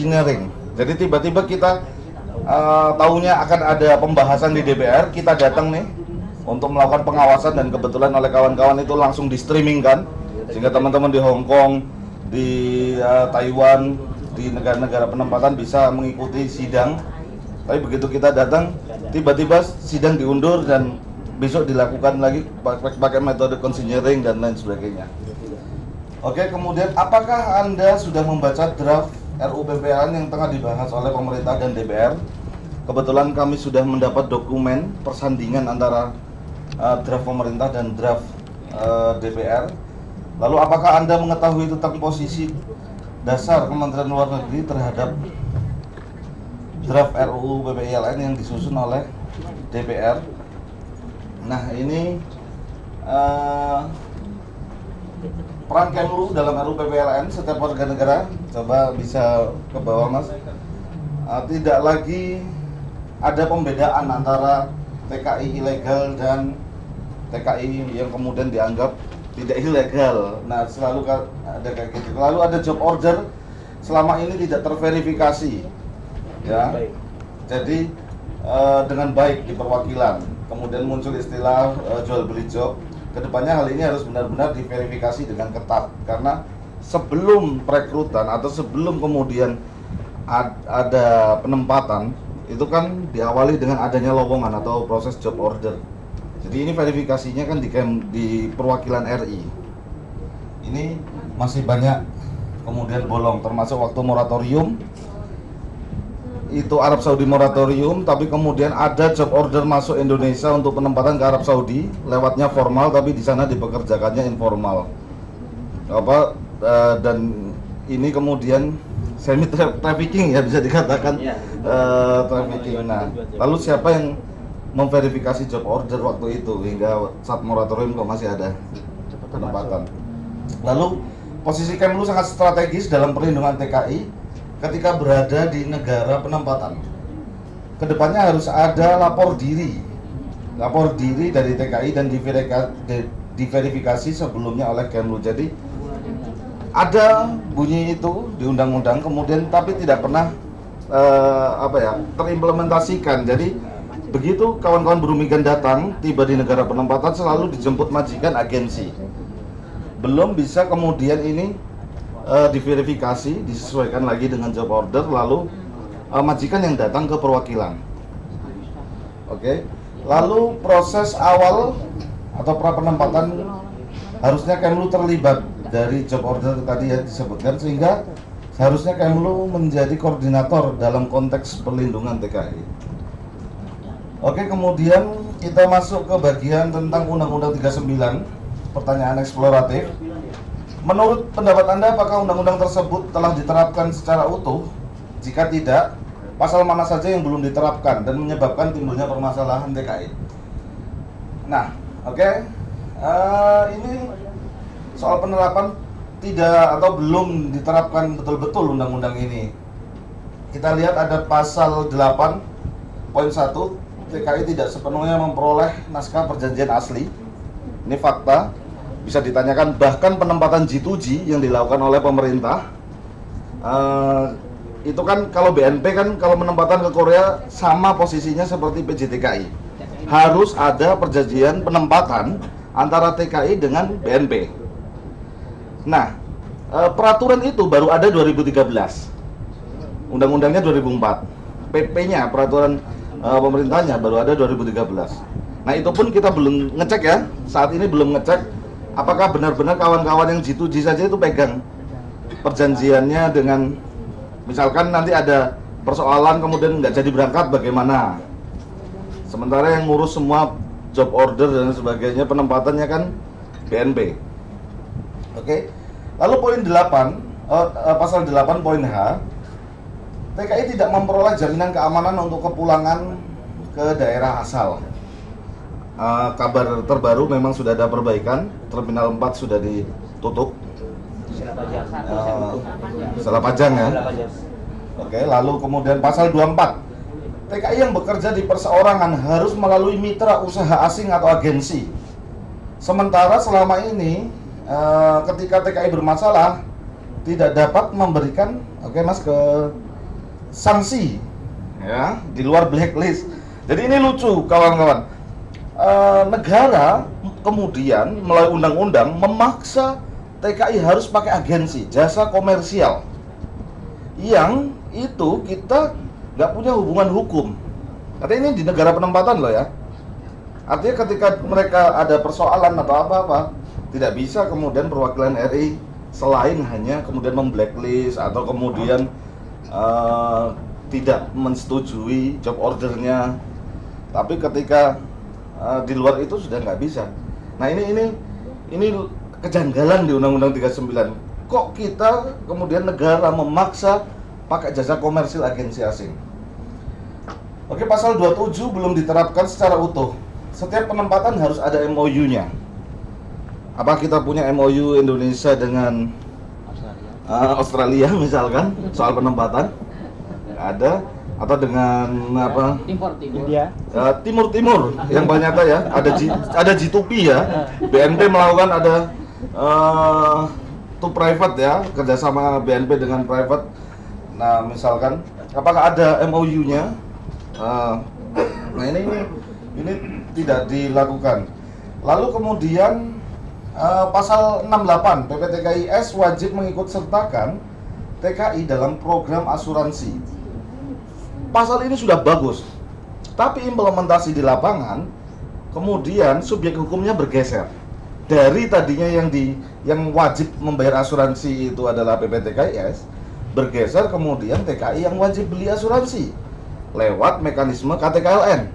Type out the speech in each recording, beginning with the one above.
engineering. Jadi tiba-tiba kita uh, tahunya akan ada pembahasan di DPR, kita datang nih untuk melakukan pengawasan dan kebetulan oleh kawan-kawan itu langsung di streaming kan, sehingga teman-teman di Hong Kong, di uh, Taiwan, di negara-negara penempatan bisa mengikuti sidang. Tapi begitu kita datang, tiba-tiba sidang diundur dan besok dilakukan lagi pakai metode consignering dan lain sebagainya. Oke, kemudian apakah Anda sudah membaca draft RUU PPAN yang tengah dibahas oleh pemerintah dan DPR. Kebetulan kami sudah mendapat dokumen persandingan antara uh, draft pemerintah dan draft uh, DPR. Lalu apakah Anda mengetahui tentang posisi dasar Kementerian Luar Negeri terhadap draft RUU PPILN yang disusun oleh DPR? Nah, ini uh, peran Kemlu dalam RUU PPLN setiap warga negara. Coba bisa ke bawah mas. Uh, tidak lagi ada pembedaan antara TKI ilegal dan TKI yang kemudian dianggap tidak ilegal. Nah selalu ada kayak gitu. Lalu ada job order. Selama ini tidak terverifikasi. Ya. Jadi uh, dengan baik di perwakilan. Kemudian muncul istilah uh, jual beli job ke depannya hal ini harus benar-benar diverifikasi dengan ketat. Karena sebelum perekrutan atau sebelum kemudian ad, ada penempatan itu kan diawali dengan adanya lowongan atau proses job order. Jadi ini verifikasinya kan di, di perwakilan RI ini masih banyak kemudian bolong termasuk waktu moratorium itu Arab Saudi moratorium tapi kemudian ada job order masuk Indonesia untuk penempatan ke Arab Saudi. Lewatnya formal tapi di sana dipekerjakannya informal. Apa uh, dan ini kemudian semi trafficking ya bisa dikatakan uh, trafficking. Nah lalu siapa yang memverifikasi job order waktu itu hingga saat moratorium kok masih ada penempatan? Lalu posisi Kemlu sangat strategis dalam perlindungan TKI ketika berada di negara penempatan. Ke depannya harus ada lapor diri, lapor diri dari TKI dan diverifikasi sebelumnya oleh Kemlu. Jadi ada bunyi itu di undang-undang, kemudian tapi tidak pernah uh, apa ya terimplementasikan. Jadi begitu kawan-kawan berumigan datang tiba di negara penempatan selalu dijemput majikan agensi. Belum bisa kemudian ini uh, diverifikasi, disesuaikan lagi dengan job order, lalu uh, majikan yang datang ke perwakilan. Oke, okay. lalu proses awal atau pra penempatan harusnya Kemlu terlibat dari job order tadi ya disebutkan sehingga seharusnya Kemlu menjadi koordinator dalam konteks perlindungan TKI. Oke, kemudian kita masuk ke bagian tentang Undang-Undang 39, pertanyaan eksploratif. Menurut pendapat Anda, apakah undang-undang tersebut telah diterapkan secara utuh? Jika tidak, pasal mana saja yang belum diterapkan dan menyebabkan timbulnya permasalahan TKI? Nah, oke, okay. uh, eh, ini soal penerapan tidak atau belum diterapkan betul-betul undang-undang ini. Kita lihat ada pasal 8 poin 1 TKI tidak sepenuhnya memperoleh naskah perjanjian asli. Ini fakta bisa ditanyakan bahkan penempatan G2G yang dilakukan oleh pemerintah uh, itu kan kalau BNP kan kalau penempatan ke Korea sama posisinya seperti PJTKI harus ada perjanjian penempatan antara TKI dengan BNP nah uh, peraturan itu baru ada 2013 undang-undangnya 2004 PP-nya peraturan uh, pemerintahnya baru ada 2013 nah itu pun kita belum ngecek ya. Saat ini belum ngecek apakah benar-benar kawan-kawan yang G2G saja itu pegang perjanjiannya dengan misalkan nanti ada persoalan kemudian nggak jadi berangkat bagaimana? Sementara yang ngurus semua job order dan sebagainya penempatannya kan BNP oke lalu poin 8 uh, uh, pasal 8 poin H TKI tidak memperoleh jaminan keamanan untuk kepulangan ke daerah asal uh, kabar terbaru memang sudah ada perbaikan. Terminal 4 sudah ditutup. Uh, salah pajang ya? Oke lalu kemudian pasal 24 TKI yang bekerja di perseorangan harus melalui mitra usaha asing atau agensi. Sementara selama ini uh, ketika TKI bermasalah tidak dapat memberikan Oke Mas ke sanksi ya di luar blacklist. Jadi ini lucu kawan-kawan. Eh, negara kemudian melalui undang-undang memaksa TKI harus pakai agensi jasa komersial yang itu kita nggak punya hubungan hukum. Artinya ini di negara penempatan loh ya. Artinya ketika mereka ada persoalan atau apa-apa, tidak bisa kemudian perwakilan RI selain hanya kemudian memblacklist atau kemudian uh, tidak mensetujui job ordernya. Tapi ketika uh, di luar itu sudah nggak bisa. Nah ini ini ini kejanggalan di Undang-Undang 39. Kok kita kemudian negara memaksa pakai jasa komersil agensi asing? Oke, pasal 27 belum diterapkan secara utuh. Setiap penempatan harus ada MOU-nya. Apa kita punya MOU Indonesia dengan Australia, uh, Australia misalkan soal penempatan? Ada atau dengan apa? Timur Timur. India. Uh, timur Timur yang banyak ya. Ada G, ada G2P ya. BNP melakukan ada uh, to private ya kerjasama BNP dengan private. Nah misalkan apakah ada MOU-nya? Uh, nah ini, ini ini tidak dilakukan. Lalu kemudian uh, pasal 68 PPTKIS wajib mengikut sertakan TKI dalam program asuransi. Pasal ini sudah bagus, tapi implementasi di lapangan kemudian subjek hukumnya bergeser dari tadinya yang di yang wajib membayar asuransi itu adalah PPTKIS bergeser kemudian TKI yang wajib beli asuransi lewat mekanisme KTKLN.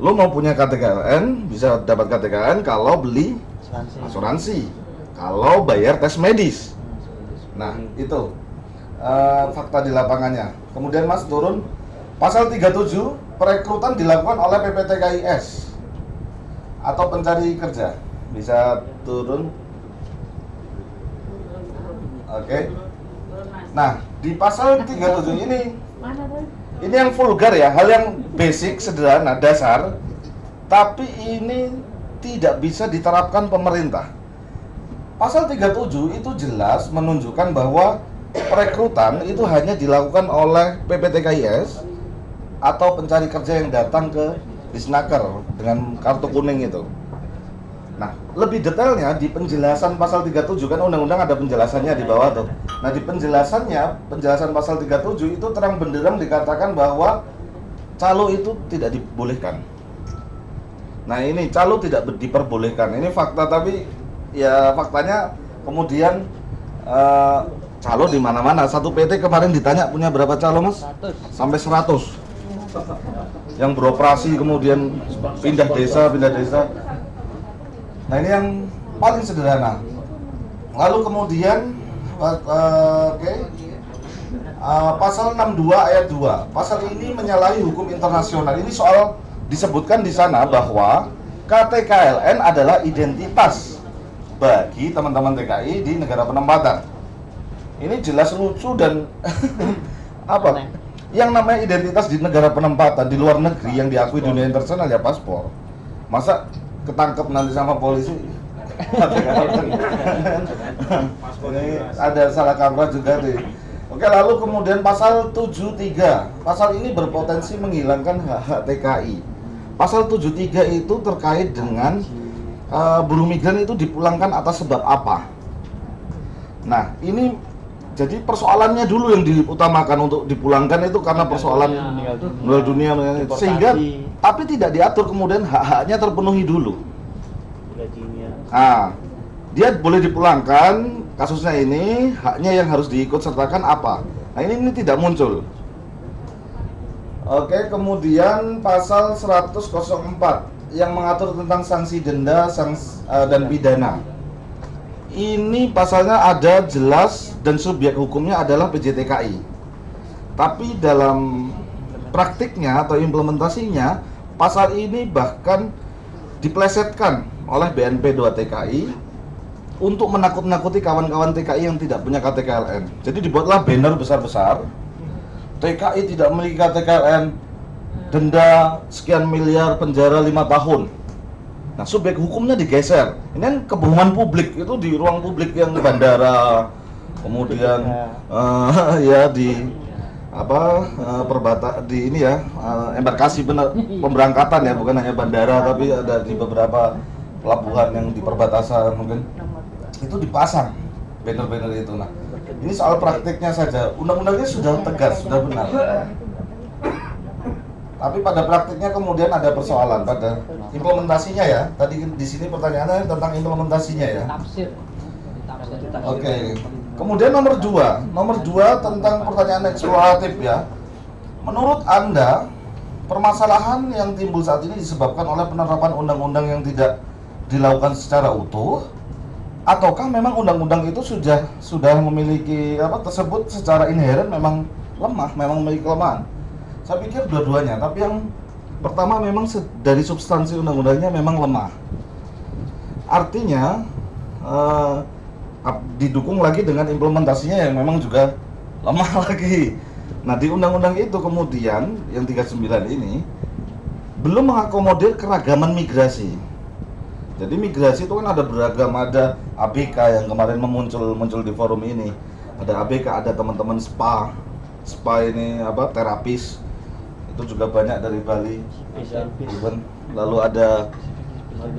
Lo mau punya KTKLN bisa dapat KTKLN kalau beli asuransi. asuransi. Kalau bayar tes medis. Nah, itu uh, fakta di lapangannya. Kemudian Mas turun pasal 37 perekrutan dilakukan oleh PPTKIS atau pencari kerja. Bisa turun. Oke. Okay. Nah, di pasal 37 ini ini yang vulgar ya, hal yang basic, sederhana, dasar, tapi ini tidak bisa diterapkan pemerintah. Pasal 37 itu jelas menunjukkan bahwa perekrutan itu hanya dilakukan oleh PPTKIS atau pencari kerja yang datang ke Disnaker dengan kartu kuning itu. Nah, lebih detailnya di penjelasan pasal 37 kan undang-undang ada penjelasannya di bawah tuh. Nah, di penjelasannya, penjelasan pasal 37 itu terang benderang dikatakan bahwa calo itu tidak dibolehkan. Nah, ini calo tidak diperbolehkan. Ini fakta tapi ya faktanya kemudian uh, calo di mana-mana. Satu PT kemarin ditanya punya berapa calo, Mas? 100. Sampai 100. Yang beroperasi kemudian pindah desa, pindah desa Nah ini yang paling sederhana. Lalu kemudian uh, oke okay. uh, pasal 62 ayat 2. Pasal ini menyalahi hukum internasional. Ini soal disebutkan di sana bahwa KTKLN adalah identitas bagi teman-teman TKI di negara penempatan. Ini jelas lucu dan apa? Yang namanya identitas di negara penempatan di luar negeri yang diakui dunia internasional ya paspor. Masa ketangkep nanti sama polisi? Ada salah kaprah juga nih Oke lalu kemudian pasal 73 Pasal ini berpotensi menghilangkan hak-hak TKI Pasal 73 itu terkait dengan uh, buruh migran itu dipulangkan atas sebab apa? Nah ini jadi persoalannya dulu yang diutamakan untuk dipulangkan itu karena persoalan meninggal dunia, dunia sehingga tapi tidak diatur kemudian hak-haknya terpenuhi dulu. Nah, dia boleh dipulangkan kasusnya ini haknya yang harus diikut sertakan apa? Nah ini, ini tidak muncul. Oke, kemudian pasal 104 yang mengatur tentang sanksi denda sanksi, uh, dan pidana ini pasalnya ada jelas dan subjek hukumnya adalah PJTKI. Tapi dalam praktiknya atau implementasinya, pasal ini bahkan diplesetkan oleh BNP 2 TKI untuk menakut-nakuti kawan-kawan TKI yang tidak punya KTKLN. Jadi dibuatlah banner besar-besar. TKI tidak memiliki KTKLN, denda sekian miliar, penjara lima tahun Nah, subjek hukumnya digeser. Ini kan kebohongan publik. Itu di ruang publik yang bandara, kemudian uh, ya di apa uh, perbata di ini ya uh, embarkasi bener, pemberangkatan ya bukan hanya bandara tapi ada di beberapa pelabuhan yang di perbatasan mungkin. Itu dipasang banner-banner itu. Nah ini soal praktiknya saja. Undang-undangnya sudah tegas sudah benar. Tapi pada praktiknya kemudian ada persoalan pada implementasinya ya. Tadi di sini pertanyaannya tentang implementasinya ya. Oke. Okay. kemudian nomor dua. Nomor dua tentang pertanyaan eksploratif ya. Menurut anda permasalahan yang timbul saat ini disebabkan oleh penerapan undang-undang yang tidak dilakukan secara utuh ataukah memang undang-undang itu sudah sudah memiliki apa tersebut secara inherent memang lemah memang memiliki kelemahan? Saya pikir dua-duanya, tapi yang pertama memang dari substansi undang-undangnya memang lemah. Artinya uh, didukung lagi dengan implementasinya yang memang juga lemah lagi. Nah, di undang-undang itu kemudian yang 39 ini belum mengakomodir keragaman migrasi. Jadi migrasi itu kan ada beragam, ada ABK yang kemarin memuncul muncul di forum ini. Ada ABK, ada teman-teman SPA. SPA ini apa? terapis itu juga banyak dari Bali. Even lalu ada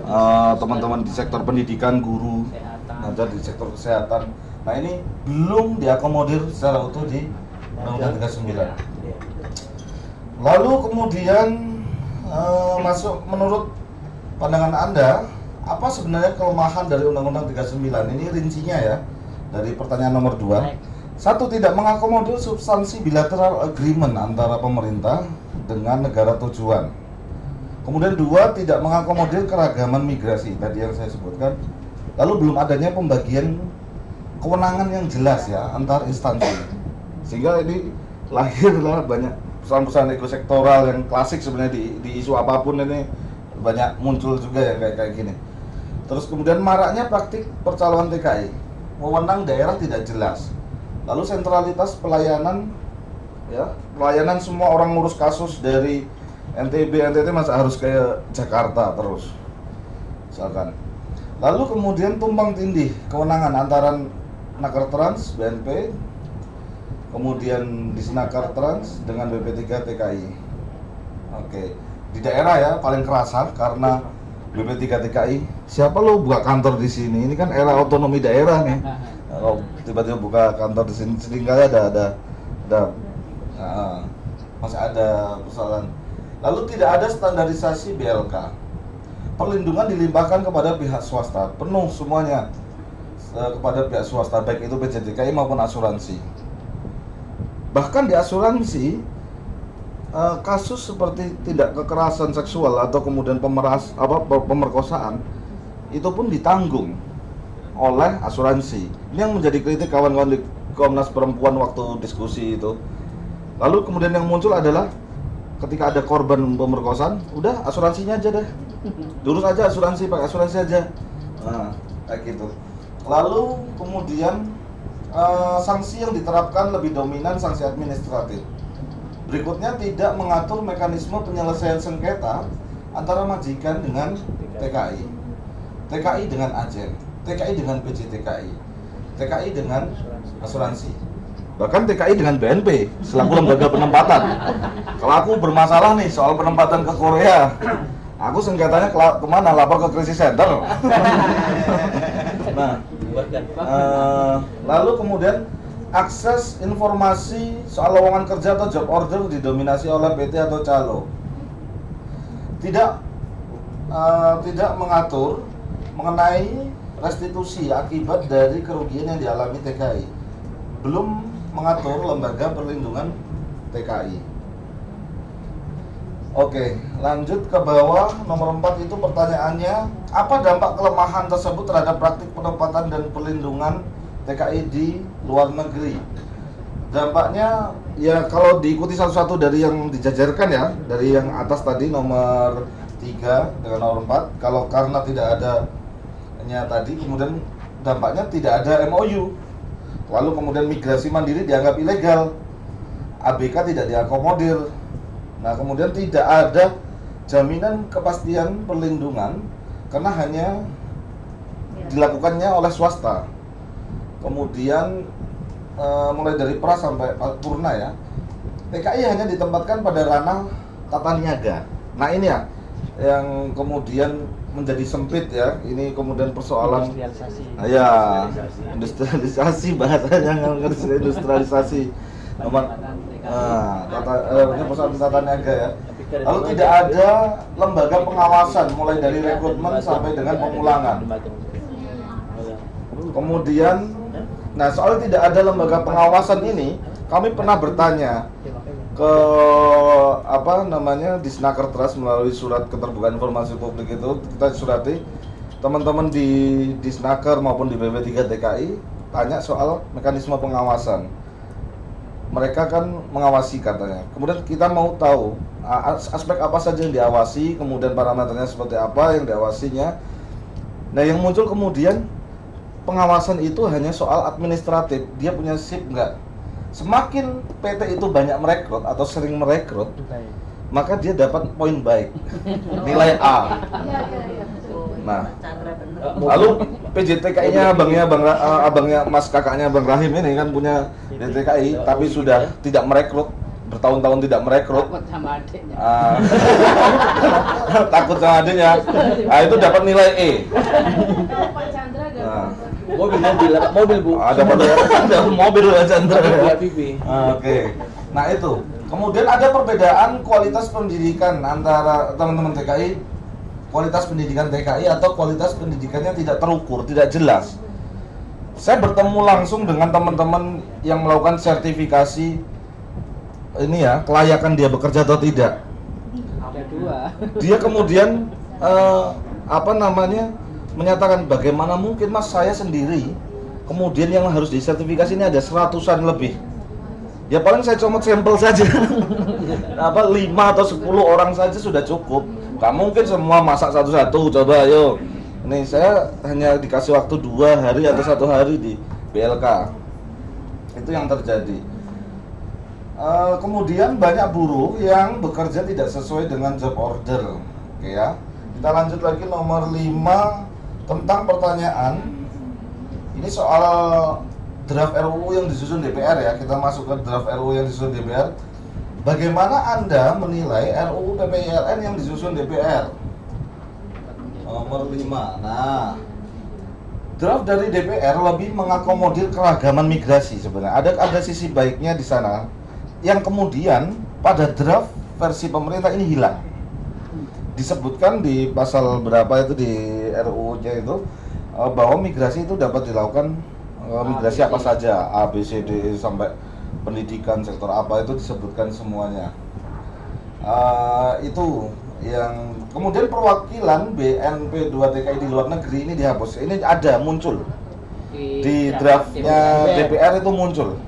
uh, teman-teman uh, di sektor pendidikan guru ada di sektor kesehatan. Nah ini belum diakomodir secara utuh di Undang-Undang 39 lalu kemudian uh, masuk menurut pandangan anda apa sebenarnya kelemahan dari Undang-Undang 39 ini rincinya ya dari pertanyaan nomor 2 satu tidak mengakomodir substansi bilateral agreement antara pemerintah dengan negara tujuan. Kemudian dua tidak mengakomodir keragaman migrasi tadi yang saya sebutkan. Lalu belum adanya pembagian kewenangan yang jelas ya antar instansi. Sehingga ini lahirlah banyak perusahaan-perusahaan ekosektoral yang klasik sebenarnya di, di isu apa pun ini banyak muncul juga ya kayak kayak gini. Terus kemudian maraknya praktik percalonan TKI, wewenang daerah tidak jelas Lalu sentralitas pelayanan ya, pelayanan semua orang ngurus kasus dari NTB NTT masa harus ke Jakarta terus. Misalkan. Lalu kemudian tumpang tindih kewenangan antara Nakar Trans BNP kemudian di Sinakar Trans dengan BP3 TKI. Oke. Di daerah ya paling kerasa karena BP3 TKI. Siapa lo buka kantor di sini? Ini kan era otonomi daerah nih. kalau tiba-tiba buka kantor di sini sering kali ada ada ada uh, masih ada persoalan. Lalu tidak ada standarisasi BLK perlindungan dilimpahkan kepada pihak swasta. Penuh semuanya. Kepada pihak swasta baik itu PJDKI maupun asuransi. Bahkan di asuransi uh, kasus seperti tidak kekerasan seksual atau kemudian pemeras apa pemerkosaan itu pun ditanggung oleh asuransi. Ini yang menjadi kritik kawan-kawan di Komnas Perempuan waktu diskusi itu. Lalu kemudian yang muncul adalah ketika ada korban pemerkosaan, udah asuransinya aja deh. Durus aja asuransi, pakai asuransi aja. Nah, kayak gitu. Lalu kemudian uh, sanksi yang diterapkan lebih dominan sanksi administratif. Berikutnya tidak mengatur mekanisme penyelesaian sengketa antara majikan dengan TKI. TKI dengan agen TKI dengan PJTKI, TKI dengan asuransi, bahkan TKI dengan BNP selaku lembaga penempatan. Kalau aku bermasalah nih soal penempatan ke Korea, aku sengketanya ke ke mana? Lapor ke krisis center. nah, uh, lalu kemudian akses informasi soal lowongan kerja atau job order didominasi oleh PT atau calo. Tidak uh, tidak mengatur mengenai restitusi akibat dari kerugian yang dialami TKI belum mengatur lembaga perlindungan TKI Oke, lanjut ke bawah nomor 4 itu pertanyaannya apa dampak kelemahan tersebut terhadap praktik penempatan dan perlindungan TKI di luar negeri? Dampaknya ya kalau diikuti satu-satu dari yang dijajarkan ya, dari yang atas tadi nomor 3 dengan nomor 4, kalau karena tidak ada nya tadi kemudian dampaknya tidak ada MOU lalu kemudian migrasi mandiri dianggap ilegal ABK tidak diakomodir nah kemudian tidak ada jaminan kepastian perlindungan karena hanya ya. dilakukannya oleh swasta kemudian eh, mulai dari pra sampai purna ya TKI hanya ditempatkan pada ranah tata niaga. Nah ini ya yang kemudian menjadi sempit ya. Ini kemudian persoalan industrialisasi Ah, ya industrialisasi bahasanya yang industrialisasi. Nomor ah, tata eh, ini persoalan tata niaga ya. Lalu tidak ada lembaga pengawasan mulai dari rekrutmen sampai dengan pemulangan. Kemudian, nah soal tidak ada lembaga pengawasan ini, kami pernah bertanya ke apa namanya di Snaker Trust melalui surat keterbukaan informasi publik itu kita surati teman-teman di di Snaker maupun di BB3 TKI tanya soal mekanisme pengawasan. Mereka kan mengawasi katanya. Kemudian kita mau tahu aspek apa saja yang diawasi, kemudian parameternya seperti apa yang diawasinya. Nah, yang muncul kemudian pengawasan itu hanya soal administratif. Dia punya SIP nggak? Semakin PT itu banyak merekrut atau sering merekrut, maka dia dapat poin baik, nilai A. Nah, lalu PJTKI-nya abangnya abang, Ra- eh, abangnya Mas kakaknya Bang Rahim ini kan punya PJTKI, tapi sudah tidak merekrut bertahun-tahun tidak merekrut. takut sama adiknya Ah, takut sama adiknya. Ah, itu dapat nilai E. Pak Chandra gak Nah. Mobil mobil mobil bu Ada pada ada mobil ya Chandra. Ah, Oke. Nah, itu. Kemudian ada perbedaan kualitas pendidikan antara teman-teman TKI kualitas pendidikan TKI atau kualitas pendidikannya tidak terukur, tidak jelas. Saya bertemu langsung dengan teman-teman yang melakukan sertifikasi ini ya, kelayakan dia bekerja atau tidak. ada dua Dia kemudian eh, apa namanya menyatakan bagaimana mungkin mas saya sendiri kemudian yang harus disertifikasi ini ada seratusan lebih. Ya paling saya comot sampel saja. Apa lima atau 10 orang saja sudah cukup. Nggak mungkin semua masak satu-satu coba ayo. Ini saya hanya dikasih waktu dua hari atau satu hari di BLK itu yang terjadi. Eh, kemudian banyak buruh yang bekerja tidak sesuai dengan job order. Oke ya. Kita lanjut lagi nomor 5 tentang pertanyaan. Ini soal draft RUU yang disusun DPR ya. Kita masuk ke draft RUU yang disusun DPR. Bagaimana Anda menilai RUU PPILN yang disusun DPR? Nomor 5. Nah, draft dari DPR lebih mengakomodir keragaman migrasi sebenarnya. Ada ada sisi baiknya di sana yang kemudian pada draft versi pemerintah ini hilang. Disebutkan di pasal berapa itu di RUU-nya itu eh, bahwa migrasi itu dapat dilakukan eh, migrasi apa saja A B C D sampai pendidikan sektor apa itu disebutkan semuanya. Eh, itu yang kemudian perwakilan BNP 2 TKI di luar negeri ini dihapus. Ini ada muncul di draftnya DPR itu muncul.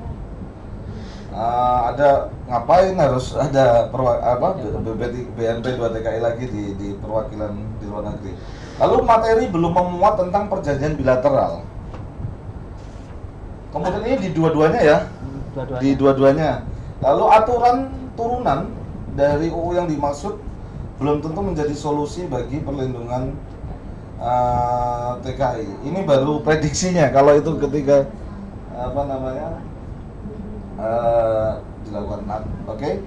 Ah, ada ngapain harus ada perwa, apa BNP 2 TKI lagi di, di perwakilan di luar negeri. Lalu materi belum memuat tentang perjanjian bilateral. Kemudian ini di dua-duanya ya, dua-duanya di dua-duanya. Lalu aturan turunan dari UU yang dimaksud belum tentu menjadi solusi bagi perlindungan uh, TKI. Ini baru prediksinya kalau itu ketika apa namanya uh, dilakukan. Nah, Oke.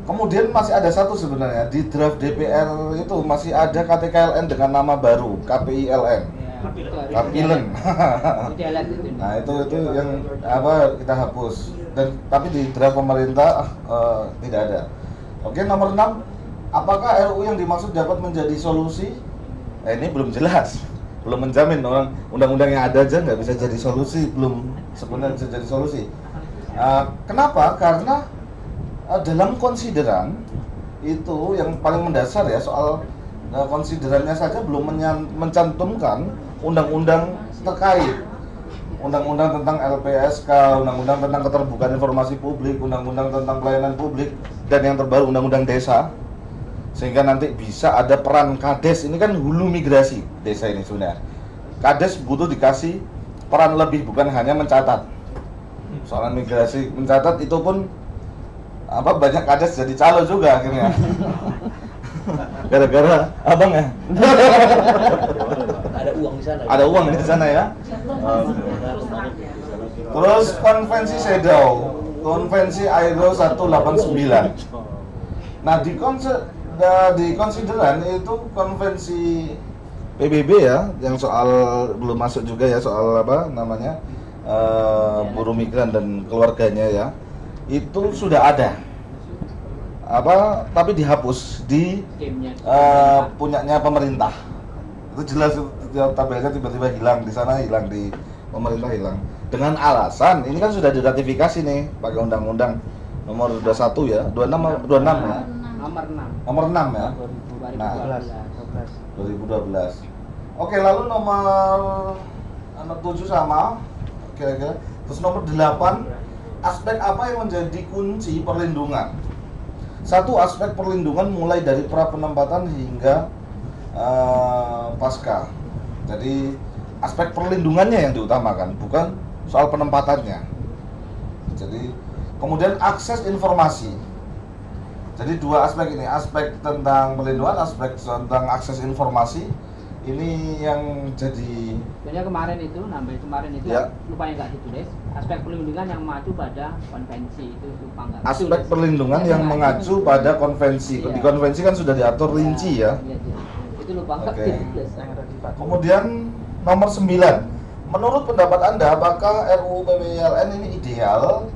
Kemudian masih ada satu sebenarnya di draft DPR itu masih ada KTKLN dengan nama baru KPILN. Idealan itu Nah itu itu yang apa kita hapus dan tapi di draft pemerintah eh, tidak ada. Oke nomor 6 apakah RUU yang dimaksud dapat menjadi solusi? Eh, ini belum jelas, belum menjamin orang undang-undang yang ada aja nggak bisa jadi solusi, belum sebenarnya bisa jadi solusi. Eh, kenapa? Karena eh, dalam konsideran itu yang paling mendasar ya soal eh, konsiderannya saja belum mencantumkan undang-undang terkait undang-undang tentang LPSK, undang-undang tentang keterbukaan informasi publik, undang-undang tentang pelayanan publik, dan yang terbaru undang-undang desa. Sehingga nanti bisa ada peran Kades, ini kan hulu migrasi desa ini sebenarnya. Kades butuh dikasih peran lebih, bukan hanya mencatat. Soal migrasi mencatat itu pun apa banyak Kades jadi calo juga akhirnya. Gara-gara abang ya. ada uang di sana Ada uang di sana ya. Terus konvensi CEDAW, konvensi ILO 189. Nah, di konse da- di konsideran itu konvensi PBB ya, yang soal belum masuk juga ya soal apa namanya eh, buruh migran dan keluarganya ya, itu sudah ada apa tapi dihapus di eh, punyanya pemerintah itu jelas itu tabelnya tiba-tiba hilang di sana hilang di pemerintah hilang dengan alasan ini kan sudah diratifikasi nih pakai undang-undang nomor 21 ya 26 26 ya Nomor 6. nomor 6 ya 2012. Nah. 12. 2012 oke lalu nomor nomor 7 sama kira-kira. Terus nomor 8 aspek apa yang menjadi kunci perlindungan? Satu aspek perlindungan mulai dari pra penempatan hingga eh, pasca. Jadi aspek perlindungannya yang diutamakan bukan soal penempatannya. Jadi kemudian akses informasi. Jadi dua aspek ini aspek tentang perlindungan aspek tentang akses informasi ini yang jadi Sebenarnya kemarin itu, nambah kemarin itu Ya. lupa yang nggak ditulis. Aspek perlindungan yang mengacu pada konvensi itu lupa nggak. aspek ditulis. perlindungan yang mengacu pada konvensi Iya. di konvensi kan sudah diatur rinci ya Iya, iya. Itu lupa nggak Oke. ditulis. Kemudian nomor 9 Menurut pendapat Anda apakah RUU PPLN ini ideal?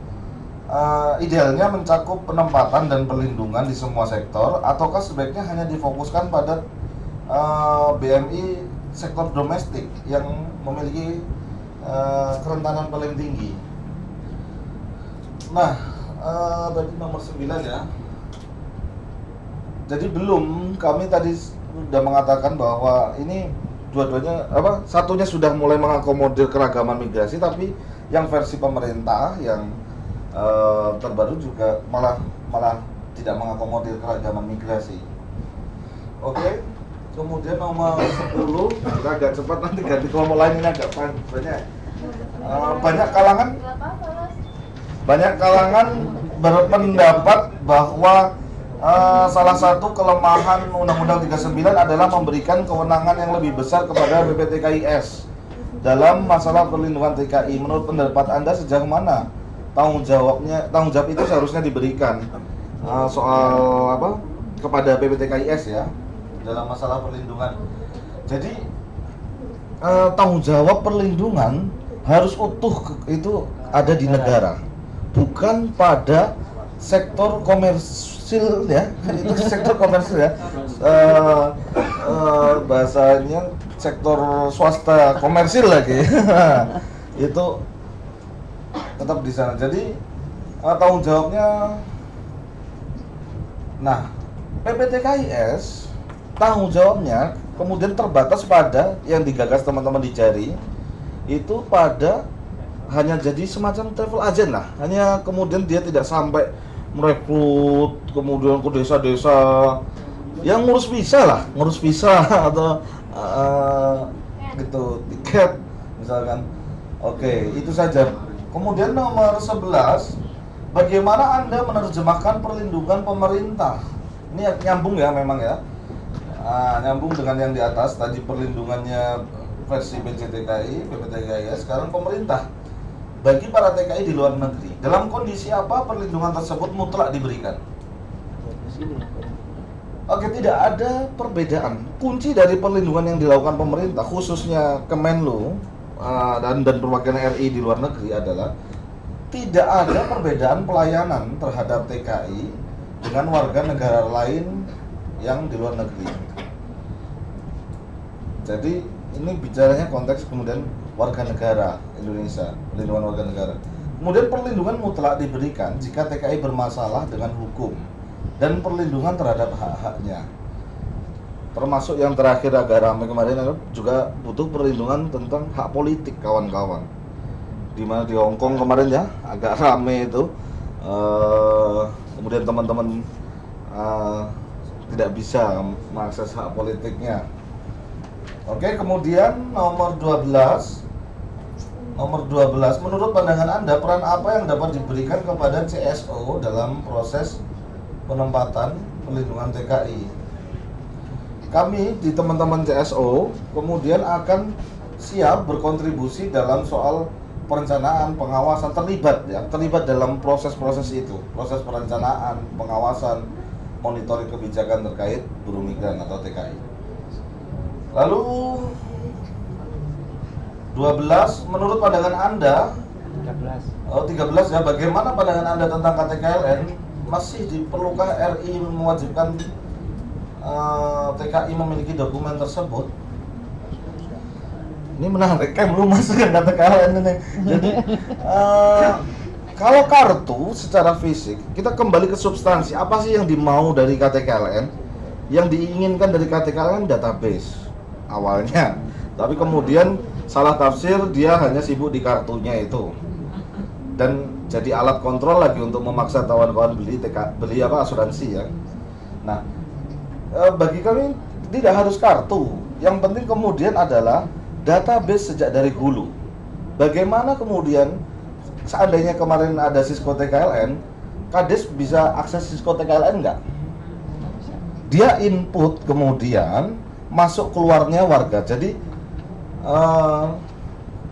Eh, idealnya mencakup penempatan dan perlindungan di semua sektor ataukah sebaiknya hanya difokuskan pada eh, BMI sektor domestik yang memiliki eh, kerentanan paling tinggi? Nah, tadi nomor 9 ya. Jadi belum kami tadi sudah mengatakan bahwa ini dua-duanya apa satunya sudah mulai mengakomodir keragaman migrasi tapi yang versi pemerintah yang eh, terbaru juga malah malah tidak mengakomodir keragaman migrasi. Oke. Kemudian nomor 10 kita agak cepat nanti ganti kelompok lain ini agak banyak. Eh, banyak kalangan. Banyak kalangan berpendapat bahwa eh, salah satu kelemahan Undang-Undang 39 adalah memberikan kewenangan yang lebih besar kepada BPTKIS dalam masalah perlindungan TKI. Menurut pendapat Anda sejauh mana tanggung jawabnya tanggung jawab itu seharusnya diberikan? Eh, soal apa? Kepada BPTKIS ya dalam masalah perlindungan. Jadi eh, tanggung jawab perlindungan harus utuh itu ada di negara, bukan pada sektor komersil ya. itu sektor komersil ya. Eh, eh, bahasanya sektor swasta komersil lagi. itu tetap di sana. Jadi eh, tanggung jawabnya Nah, PPTKIS tanggung jawabnya kemudian terbatas pada yang digagas teman-teman di Jari itu pada hanya jadi semacam travel agent lah. Hanya kemudian dia tidak sampai merekrut kemudian ke desa-desa yang ngurus visa lah, ngurus visa atau eh, gitu tiket misalkan. Oke, itu saja. Kemudian nomor 11 Bagaimana Anda menerjemahkan perlindungan pemerintah? Ini nyambung ya memang ya. Ah, nyambung dengan yang di atas tadi perlindungannya versi BCTKI, BPTKI, sekarang pemerintah. Bagi para TKI di luar negeri, dalam kondisi apa perlindungan tersebut mutlak diberikan? Oke, tidak ada perbedaan. Kunci dari perlindungan yang dilakukan pemerintah, khususnya Kemenlu ah, dan dan perwakilan RI di luar negeri adalah tidak ada perbedaan pelayanan terhadap TKI dengan warga negara lain yang di luar negeri. Jadi ini bicaranya konteks kemudian warga negara Indonesia, perlindungan warga negara. Kemudian perlindungan mutlak diberikan jika TKI bermasalah dengan hukum dan perlindungan terhadap hak-haknya. Termasuk yang terakhir agak ramai kemarin juga butuh perlindungan tentang hak politik kawan-kawan di mana di Hong Kong kemarin ya agak rame itu Eh, kemudian teman-teman eh, tidak bisa mengakses hak politiknya. Oke kemudian nomor 12 nomor 12 menurut pandangan anda peran apa yang dapat diberikan kepada CSO dalam proses penempatan pelindungan TKI kami di teman-teman CSO kemudian akan siap berkontribusi dalam soal perencanaan, pengawasan terlibat ya, terlibat dalam proses-proses itu, proses perencanaan, pengawasan, monitoring kebijakan terkait buruh migran atau TKI. Lalu 12 menurut pandangan Anda 13 Oh 13 ya, bagaimana pandangan Anda tentang KTKLN? Masih diperlukah RI mewajibkan eh, TKI memiliki dokumen tersebut? Ini menarik kan belum masuk kan KTKLN ini. Jadi eh, kalau kartu secara fisik, kita kembali ke substansi. Apa sih yang dimau dari KTKLN? Yang diinginkan dari KTKLN database awalnya. Tapi kemudian salah tafsir dia hanya sibuk di kartunya itu dan jadi alat kontrol lagi untuk memaksa kawan-kawan beli TK, beli apa asuransi ya. Nah, eh, bagi kami tidak harus kartu. Yang penting kemudian adalah database sejak dari hulu. Bagaimana kemudian seandainya kemarin ada Cisco TKLN, Kades bisa akses Cisco TKLN nggak? Dia input kemudian masuk keluarnya warga. Jadi eh,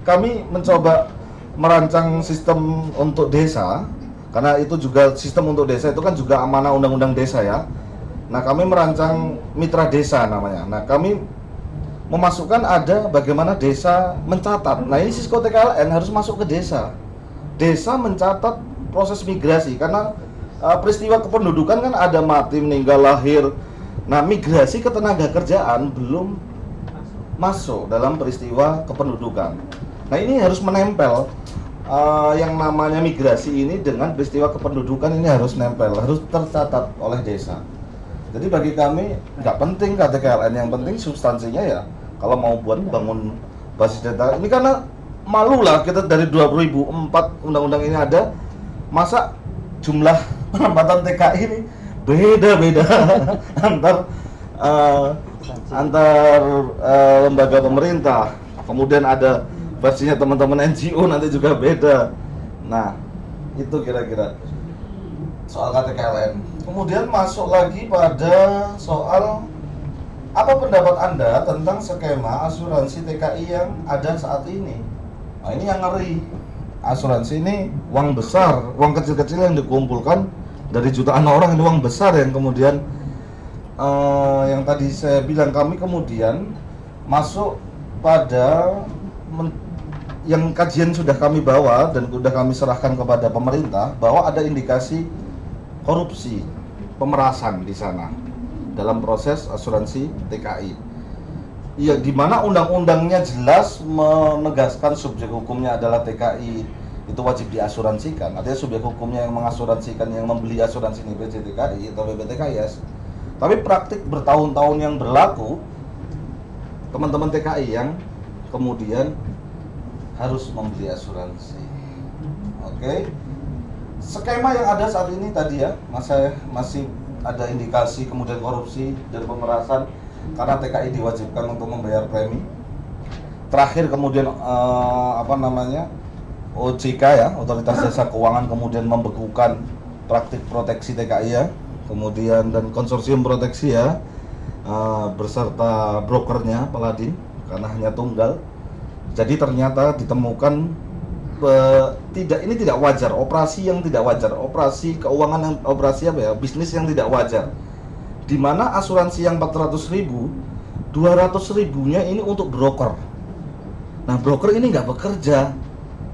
kami mencoba merancang sistem untuk desa karena itu juga sistem untuk desa itu kan juga amanah undang-undang desa ya. Nah, kami merancang mitra desa namanya. Nah, kami memasukkan ada bagaimana desa mencatat. Nah, ini Cisco TKLN harus masuk ke desa. Desa mencatat proses migrasi karena uh, peristiwa kependudukan kan ada mati, meninggal, lahir. Nah, migrasi ke tenaga kerjaan belum masuk dalam peristiwa kependudukan. Nah, ini harus menempel uh, yang namanya migrasi ini dengan peristiwa kependudukan ini harus nempel, harus tercatat oleh desa. Jadi bagi kami nggak penting KTKLN, yang penting substansinya ya. Kalau mau buat bangun basis data, ini karena malu lah kita dari 2004 undang-undang ini ada, masa jumlah penempatan TKI ini beda-beda antar uh, antar uh, lembaga pemerintah. Kemudian ada versinya teman-teman NGO nanti juga beda. Nah, itu kira-kira soal KTKLN. Kemudian masuk lagi pada soal apa pendapat Anda tentang skema asuransi TKI yang ada saat ini? Nah, ini yang ngeri. Asuransi ini uang besar, uang kecil-kecil yang dikumpulkan dari jutaan orang ini uang besar yang kemudian eh, yang tadi saya bilang kami kemudian masuk pada men- yang kajian sudah kami bawa dan sudah kami serahkan kepada pemerintah bahwa ada indikasi korupsi, pemerasan di sana dalam proses asuransi TKI. Iya, di mana undang-undangnya jelas menegaskan subjek hukumnya adalah TKI itu wajib diasuransikan. Artinya subjek hukumnya yang mengasuransikan yang membeli asuransi ini BCTKI atau BPTKIS. Tapi praktik bertahun-tahun yang berlaku teman-teman TKI yang kemudian harus membeli asuransi. Oke. Skema yang ada saat ini tadi ya, masih masih ada indikasi kemudian korupsi dan pemerasan karena TKI diwajibkan untuk membayar premi. Terakhir kemudian eh, apa namanya? OJK ya, Otoritas Jasa Keuangan kemudian membekukan praktik proteksi TKI ya. Kemudian dan konsorsium proteksi ya eh, beserta brokernya Paladin karena hanya tunggal jadi ternyata ditemukan eh, tidak ini tidak wajar, operasi yang tidak wajar, operasi keuangan yang operasi apa ya, bisnis yang tidak wajar. Di mana asuransi yang 400 ribu, 200 ribunya ini untuk broker. Nah broker ini nggak bekerja.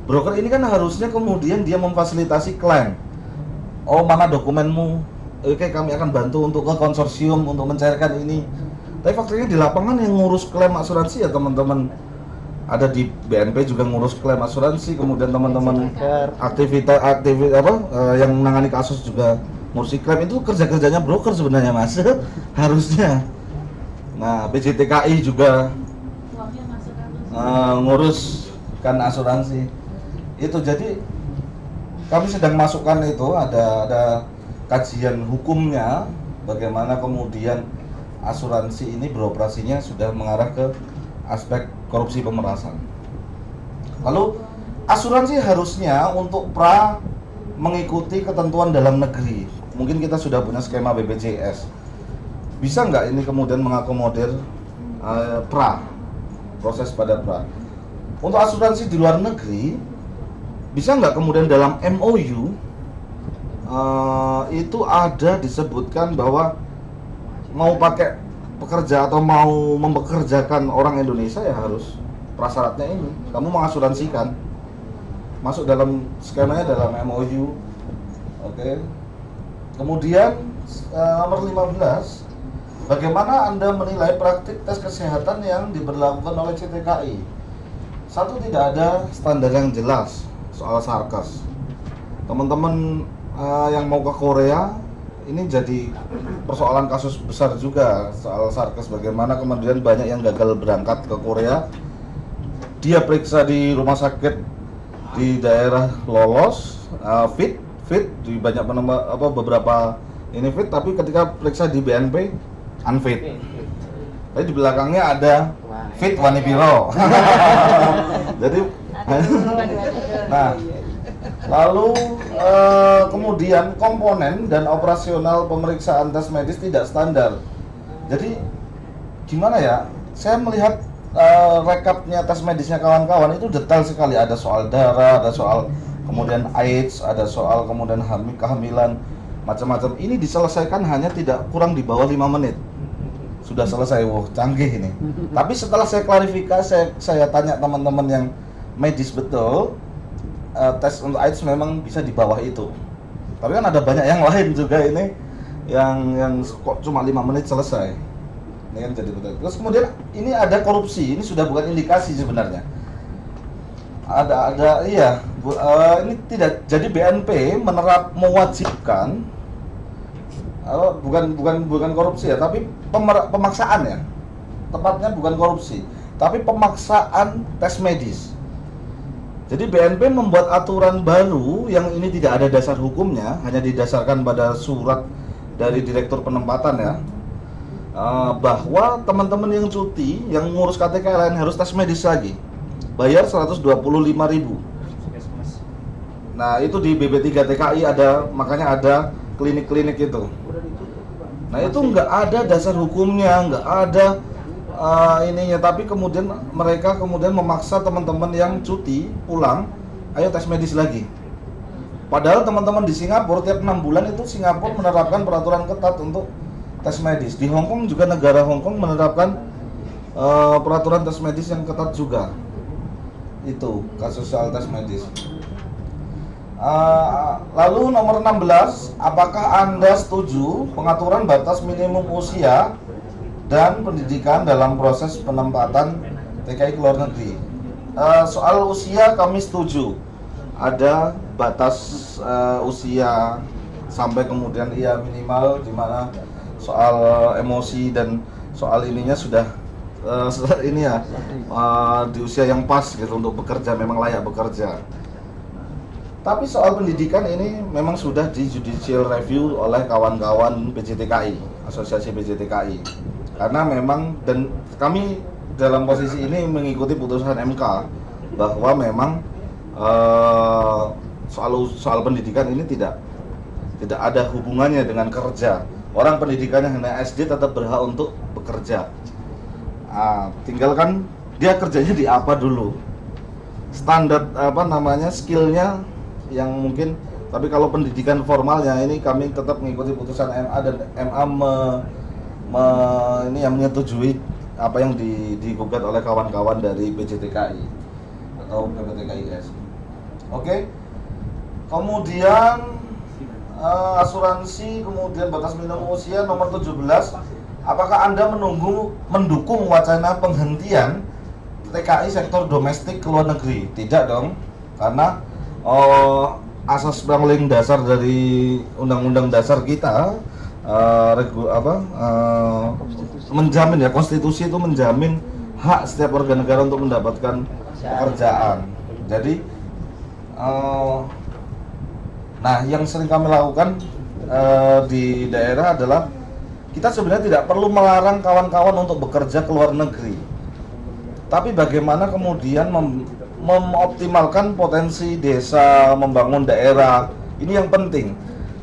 Broker ini kan harusnya kemudian dia memfasilitasi klaim. Oh mana dokumenmu? Oke kami akan bantu untuk ke konsorsium untuk mencairkan ini. Tapi faktanya di lapangan yang ngurus klaim asuransi ya teman-teman ada di BNP juga ngurus klaim asuransi kemudian teman-teman aktivitas. aktivitas apa eh, yang menangani kasus juga ngurus klaim. Itu kerja kerjanya broker sebenarnya mas. Harusnya. Nah BCTKI juga eh, ngurus kan asuransi. Itu jadi kami sedang masukkan itu ada ada kajian hukumnya bagaimana kemudian asuransi ini beroperasinya sudah mengarah ke aspek korupsi pemerasan. Lalu asuransi harusnya untuk pra mengikuti ketentuan dalam negeri. Mungkin kita sudah punya skema BPJS. Bisa nggak ini kemudian mengakomodir eh, pra proses pada pra? Untuk asuransi di luar negeri bisa nggak kemudian dalam MOU eh, itu ada disebutkan bahwa mau pakai pekerja atau mau mempekerjakan orang Indonesia ya harus prasyaratnya ini. Kamu mengasuransikan. Masuk dalam skemanya dalam MOU oke. Kemudian eh, nomor 15 bagaimana anda menilai praktik tes kesehatan yang diberlakukan oleh CTKI satu tidak ada standar yang jelas soal sarkas. Teman-teman eh, yang mau ke Korea ini jadi persoalan kasus besar juga soal sarkas bagaimana kemudian banyak yang gagal berangkat ke Korea? Dia periksa di rumah sakit di daerah lolos. Uh, fit fit di banyak penema, apa beberapa ini fit tapi ketika periksa di BNP unfit. Tapi di belakangnya ada fit Wanipiro jadi nah lalu eh, kemudian komponen dan operasional pemeriksaan tes medis tidak standar. Jadi gimana ya? Saya melihat eh, rekapnya tes medisnya kawan-kawan itu detail sekali. Ada soal darah ada soal kemudian AIDS ada soal kemudian hamil kehamilan macam-macam. Ini diselesaikan hanya tidak kurang di bawah lima menit. Sudah selesai. Wah canggih ini. Tapi setelah saya klarifikasi saya, saya tanya teman-teman yang medis betul eh, tes untuk AIDS memang bisa di bawah itu. Tapi kan ada banyak yang lain juga ini yang yang kok cuma lima menit selesai. Ini kan jadi betul. Terus kemudian ini ada korupsi ini sudah bukan indikasi sebenarnya. Ada ada iya. Bu- eh, ini tidak jadi BNP menerap mewajibkan eh, bukan bukan bukan korupsi ya tapi pemer- pemaksaan ya. Tepatnya bukan korupsi tapi pemaksaan tes medis jadi BNP membuat aturan baru yang ini tidak ada dasar hukumnya, hanya didasarkan pada surat dari Direktur Penempatan ya, Eh, bahwa teman-teman yang cuti, yang ngurus KTKLN harus tes medis lagi, bayar 125.000. Nah itu di BB3 TKI ada, makanya ada klinik-klinik itu. Nah itu nggak ada dasar hukumnya, nggak ada uh, ininya. Tapi kemudian mereka kemudian memaksa teman-teman yang cuti pulang, ayo tes medis lagi. Padahal teman-teman di Singapura tiap enam bulan itu Singapura menerapkan peraturan ketat untuk tes medis. Di Hong Kong juga negara Hong Kong menerapkan uh, peraturan tes medis yang ketat juga. Itu kasus soal tes medis. Uh, lalu nomor 16, apakah Anda setuju pengaturan batas minimum usia dan pendidikan dalam proses penempatan TKI luar negeri? Uh, soal usia kami setuju. Ada batas uh, usia sampai kemudian ia minimal di mana soal emosi dan soal ininya sudah uh, ini ya uh, di usia yang pas gitu untuk bekerja memang layak bekerja. Tapi soal pendidikan ini memang sudah di judicial review oleh kawan-kawan PJTKI, Asosiasi PJTKI. Karena memang dan kami dalam posisi ini mengikuti putusan MK bahwa memang eh, soal soal pendidikan ini tidak tidak ada hubungannya dengan kerja. Orang pendidikannya hanya SD tetap berhak untuk bekerja. Ah, tinggal kan dia kerjanya di apa dulu. Standar apa namanya skillnya yang mungkin tapi kalau pendidikan formalnya ini kami tetap mengikuti putusan MA dan MA me, me- ini yang menyetujui apa yang di, digugat oleh kawan-kawan dari PJTKI atau PPTKIS. Oke. Kemudian eh, asuransi, kemudian batas minimum usia nomor 17. Apakah Anda menunggu mendukung wacana penghentian TKI sektor domestik ke luar negeri? Tidak dong. Karena oh, asas paling dasar dari undang-undang dasar kita eh, regu, apa eh, menjamin ya konstitusi itu menjamin hak setiap warga negara untuk mendapatkan pekerjaan. Jadi eh, nah yang sering kami lakukan eh, di daerah adalah kita sebenarnya tidak perlu melarang kawan-kawan untuk bekerja ke luar negeri. Tapi bagaimana kemudian mem- memoptimalkan potensi desa, membangun daerah, ini yang penting.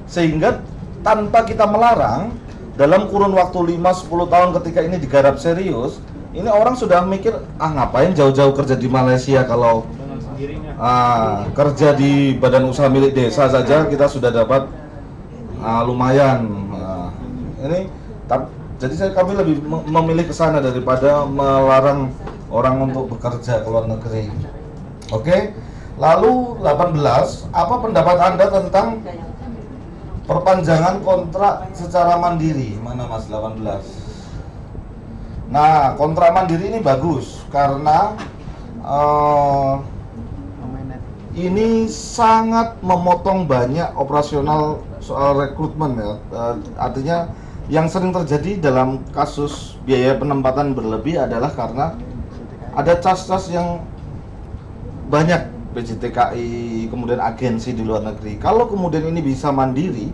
Sehingga tanpa kita melarang, dalam kurun waktu 5-10 tahun ketika ini digarap serius, ini orang sudah mikir, ah ngapain jauh-jauh kerja di Malaysia kalau Ah, kerja di badan usaha milik desa saja kita sudah dapat ah, lumayan. Ah, ini tap- jadi saya kami lebih me- memilih ke sana daripada melarang orang untuk bekerja ke luar negeri. Oke. Lalu 18, apa pendapat Anda tentang perpanjangan kontrak secara mandiri? Mana Mas 18? Nah, kontrak mandiri ini bagus karena eh, ini sangat memotong banyak operasional soal rekrutmen ya. Eh, artinya yang sering terjadi dalam kasus biaya penempatan berlebih adalah karena ada cas-cas yang banyak PJTKI, kemudian agensi di luar negeri. Kalau kemudian ini bisa mandiri,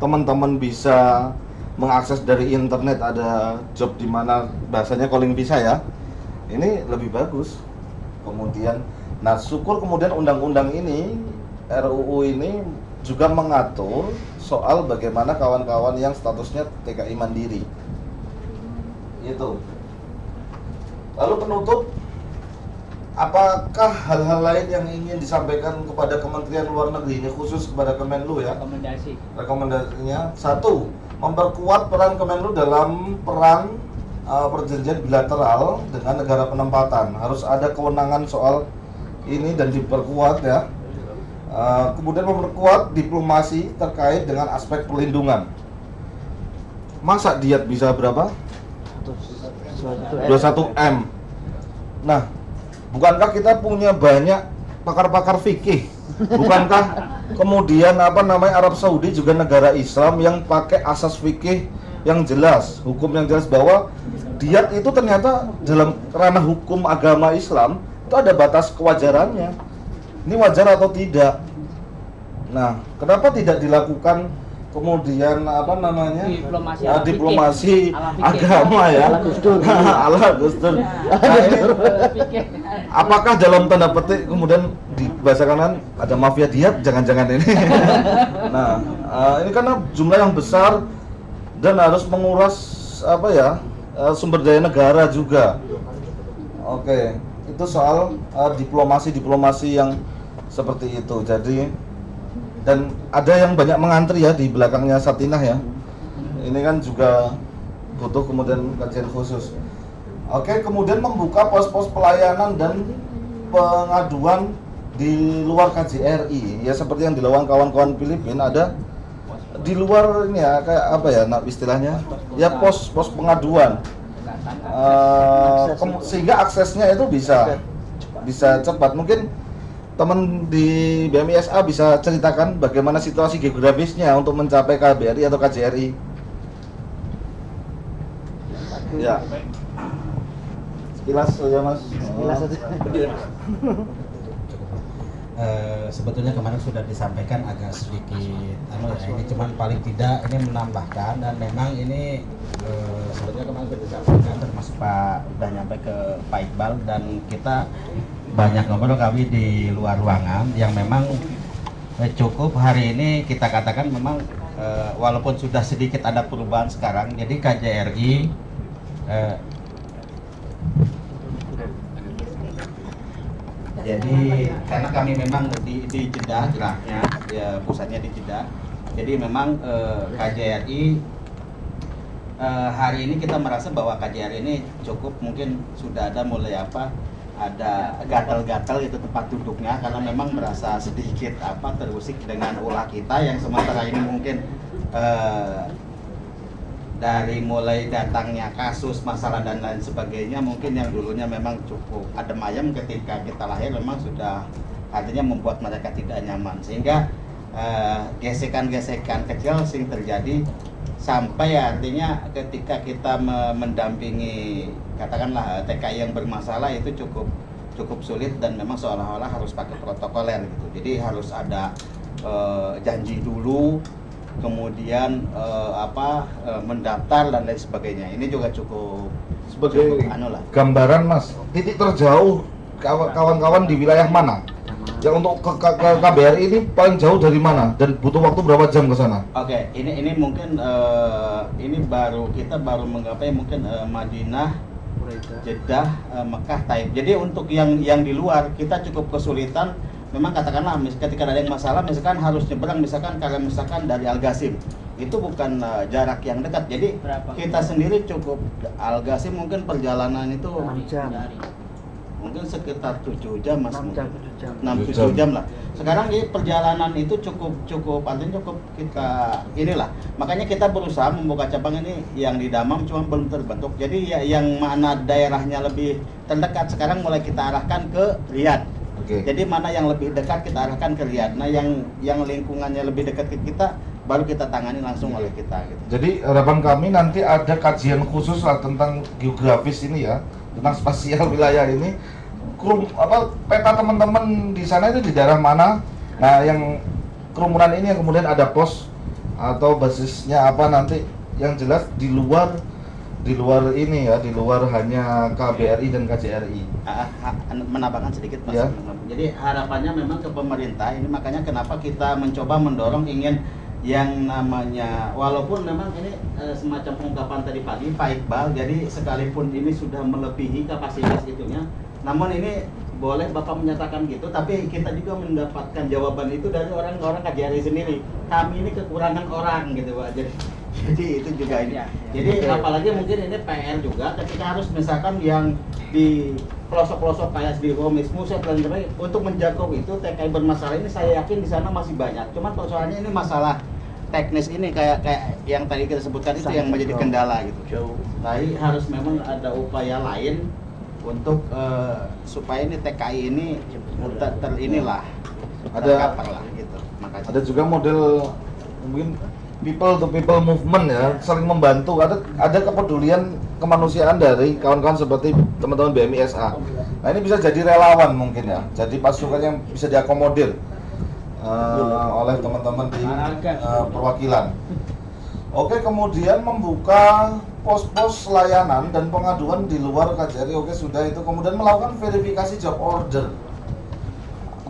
teman-teman bisa mengakses dari internet ada job di mana bahasanya calling visa ya. Ini lebih bagus. Kemudian nah syukur kemudian undang-undang ini RUU ini juga mengatur soal bagaimana kawan-kawan yang statusnya TKI mandiri. Itu. Lalu penutup apakah hal-hal lain yang ingin disampaikan kepada Kementerian Luar Negeri ini khusus kepada Kemenlu ya? rekomendasi. Rekomendasinya satu memperkuat peran Kemenlu dalam peran uh, perjanjian bilateral dengan negara penempatan. Harus ada kewenangan soal ini dan diperkuat ya. Uh, kemudian memperkuat diplomasi terkait dengan aspek perlindungan. Masa diet bisa berapa? 21 m. Nah bukankah kita punya banyak pakar-pakar fikih? Bukankah kemudian apa namanya Arab Saudi juga negara Islam yang pakai asas fikih yang jelas hukum yang jelas bahwa diat itu ternyata dalam ranah hukum agama Islam itu ada batas kewajarannya. Ini wajar atau tidak? Nah kenapa tidak dilakukan kemudian apa namanya Diplomasi fikih. diplomasi agama ya Ala Gus Dur. ala Gus Dur. Nah, Pikir. apakah dalam tanda petik kemudian dibahasakan kan ada mafia diat jangan-jangan ini nah eh, ini karena jumlah yang besar dan harus menguras apa ya eh, sumber daya negara juga oke itu soal eh, diplomasi diplomasi yang seperti itu jadi dan ada yang banyak mengantri ya di belakangnya Satinah ya ini kan juga butuh kemudian kajian khusus Oke, kemudian membuka pos-pos pelayanan dan pengaduan di luar KJRI. Ya seperti yang dilakukan kawan-kawan Filipina ada di luar ini ya kayak apa ya nak istilahnya? Ya pos-pos pengaduan. Eh, kem- sehingga aksesnya itu bisa bisa cepat. Mungkin teman di BMISA bisa ceritakan bagaimana situasi geografisnya untuk mencapai KBRI atau KJRI. Ya. Sekilas saja mas. Sekilas saja. Eh, sebetulnya kemarin sudah disampaikan agak sedikit anu ya ini cuman paling tidak ini menambahkan dan memang ini eh, sebetulnya kemarin sudah disampaikan termasuk Pak udah nyampe ke Pak Iqbal dan kita banyak ngobrol kami di luar ruangan yang memang eh, cukup hari ini kita katakan memang eh, walaupun sudah sedikit ada perubahan sekarang jadi KJRI eh, Jadi karena kami memang di, di Jeddah geraknya, ya pusatnya di Jeddah. Jadi memang eh, KJRI hari ini kita merasa bahwa KJRI ini cukup mungkin sudah ada mulai apa ada gatal-gatal itu tempat duduknya karena memang merasa sedikit apa terusik dengan ulah kita yang sementara ini mungkin eh, dari mulai datangnya kasus masalah dan lain sebagainya mungkin yang dulunya memang cukup adem ayem ketika kita lahir memang sudah artinya membuat mereka tidak nyaman. Sehingga eh, gesekan-gesekan kecil sing terjadi sampai artinya ketika kita me- mendampingi katakanlah eh, TKI yang bermasalah itu cukup cukup sulit dan memang seolah-olah harus pakai protokoler gitu. Jadi harus ada eh, janji dulu kemudian eh, apa eh, mendaftar dan lain sebagainya. Ini juga cukup Sebagai cukup anu lah gambaran mas, titik terjauh kawa- kawan-kawan di wilayah mana? Yang untuk ke, ke, ke KBRI ini paling jauh dari mana? Dan butuh waktu berapa jam ke sana? Oke, ini ini mungkin eh, ini baru kita baru menggapai mungkin eh, Madinah Jeddah, eh, Mekah, Taib. Jadi untuk yang yang di luar kita cukup kesulitan. Memang katakanlah mis- ketika ada yang masalah, misalkan harus nyebrang, misalkan karena misalkan dari Al Ghasim itu bukan eh, jarak yang dekat. Jadi Berapa? kita sendiri cukup Al Ghasim mungkin perjalanan itu jam. Mungkin sekitar 7 jam mas 6 mungkin. jam, 7 jam. 6 Tujuh 7 jam. jam lah. Sekarang ini perjalanan itu cukup cukup artinya cukup kita inilah. Makanya kita berusaha membuka cabang ini yang di Damam cuma belum terbentuk. Jadi ya, yang mana daerahnya lebih terdekat sekarang mulai kita arahkan ke Riyadh. Oke. Jadi mana yang lebih dekat kita arahkan ke Riyadh. Nah, yang yang lingkungannya lebih dekat ke kita baru kita tangani langsung oleh kita gitu. Jadi harapan kami nanti ada kajian khusus lah tentang geografis ini ya, tentang spasial wilayah ini. Krum, apa peta teman-teman di sana itu di daerah mana? Nah, yang kerumunan ini yang kemudian ada pos atau basisnya apa nanti yang jelas di luar di luar ini ya, di luar hanya KBRI dan KJRI. Ah, ah, menambahkan sedikit mas. Ya. Jadi harapannya memang ke pemerintah ini makanya kenapa kita mencoba mendorong ingin yang namanya walaupun memang ini eh, semacam pengungkapan tadi pagi Pak Iqbal jadi sekalipun ini sudah melebihi kapasitas itunya namun ini boleh Bapak menyatakan gitu tapi kita juga mendapatkan jawaban itu dari orang-orang KJRI sendiri kami ini kekurangan orang gitu Pak jadi jadi itu juga ini Ya, ya. jadi Oke. apalagi mungkin ini PR juga ketika harus misalkan yang di pelosok-pelosok kayak di Romis, Muset dan sebagainya untuk menjangkau itu TKI bermasalah ini saya yakin di sana masih banyak. Cuman persoalannya ini masalah teknis ini kayak kayak yang tadi kita sebutkan itu yang menjadi kendala gitu. Jauh. Tapi harus memang ada upaya lain untuk eh, supaya ini TKI ini ter, ter inilah Ada- lah gitu. Makanya. Ada juga model mungkin people to people movement ya, saling membantu. Ada ada kepedulian kemanusiaan dari kawan-kawan seperti teman-teman BMISA. Nah ini bisa jadi relawan mungkin ya, jadi pasukan yang bisa diakomodir eh, oleh teman-teman di eh, perwakilan. Oke, kemudian membuka pos-pos layanan dan pengaduan di luar KJRI. Oke, sudah itu. Kemudian melakukan verifikasi job order.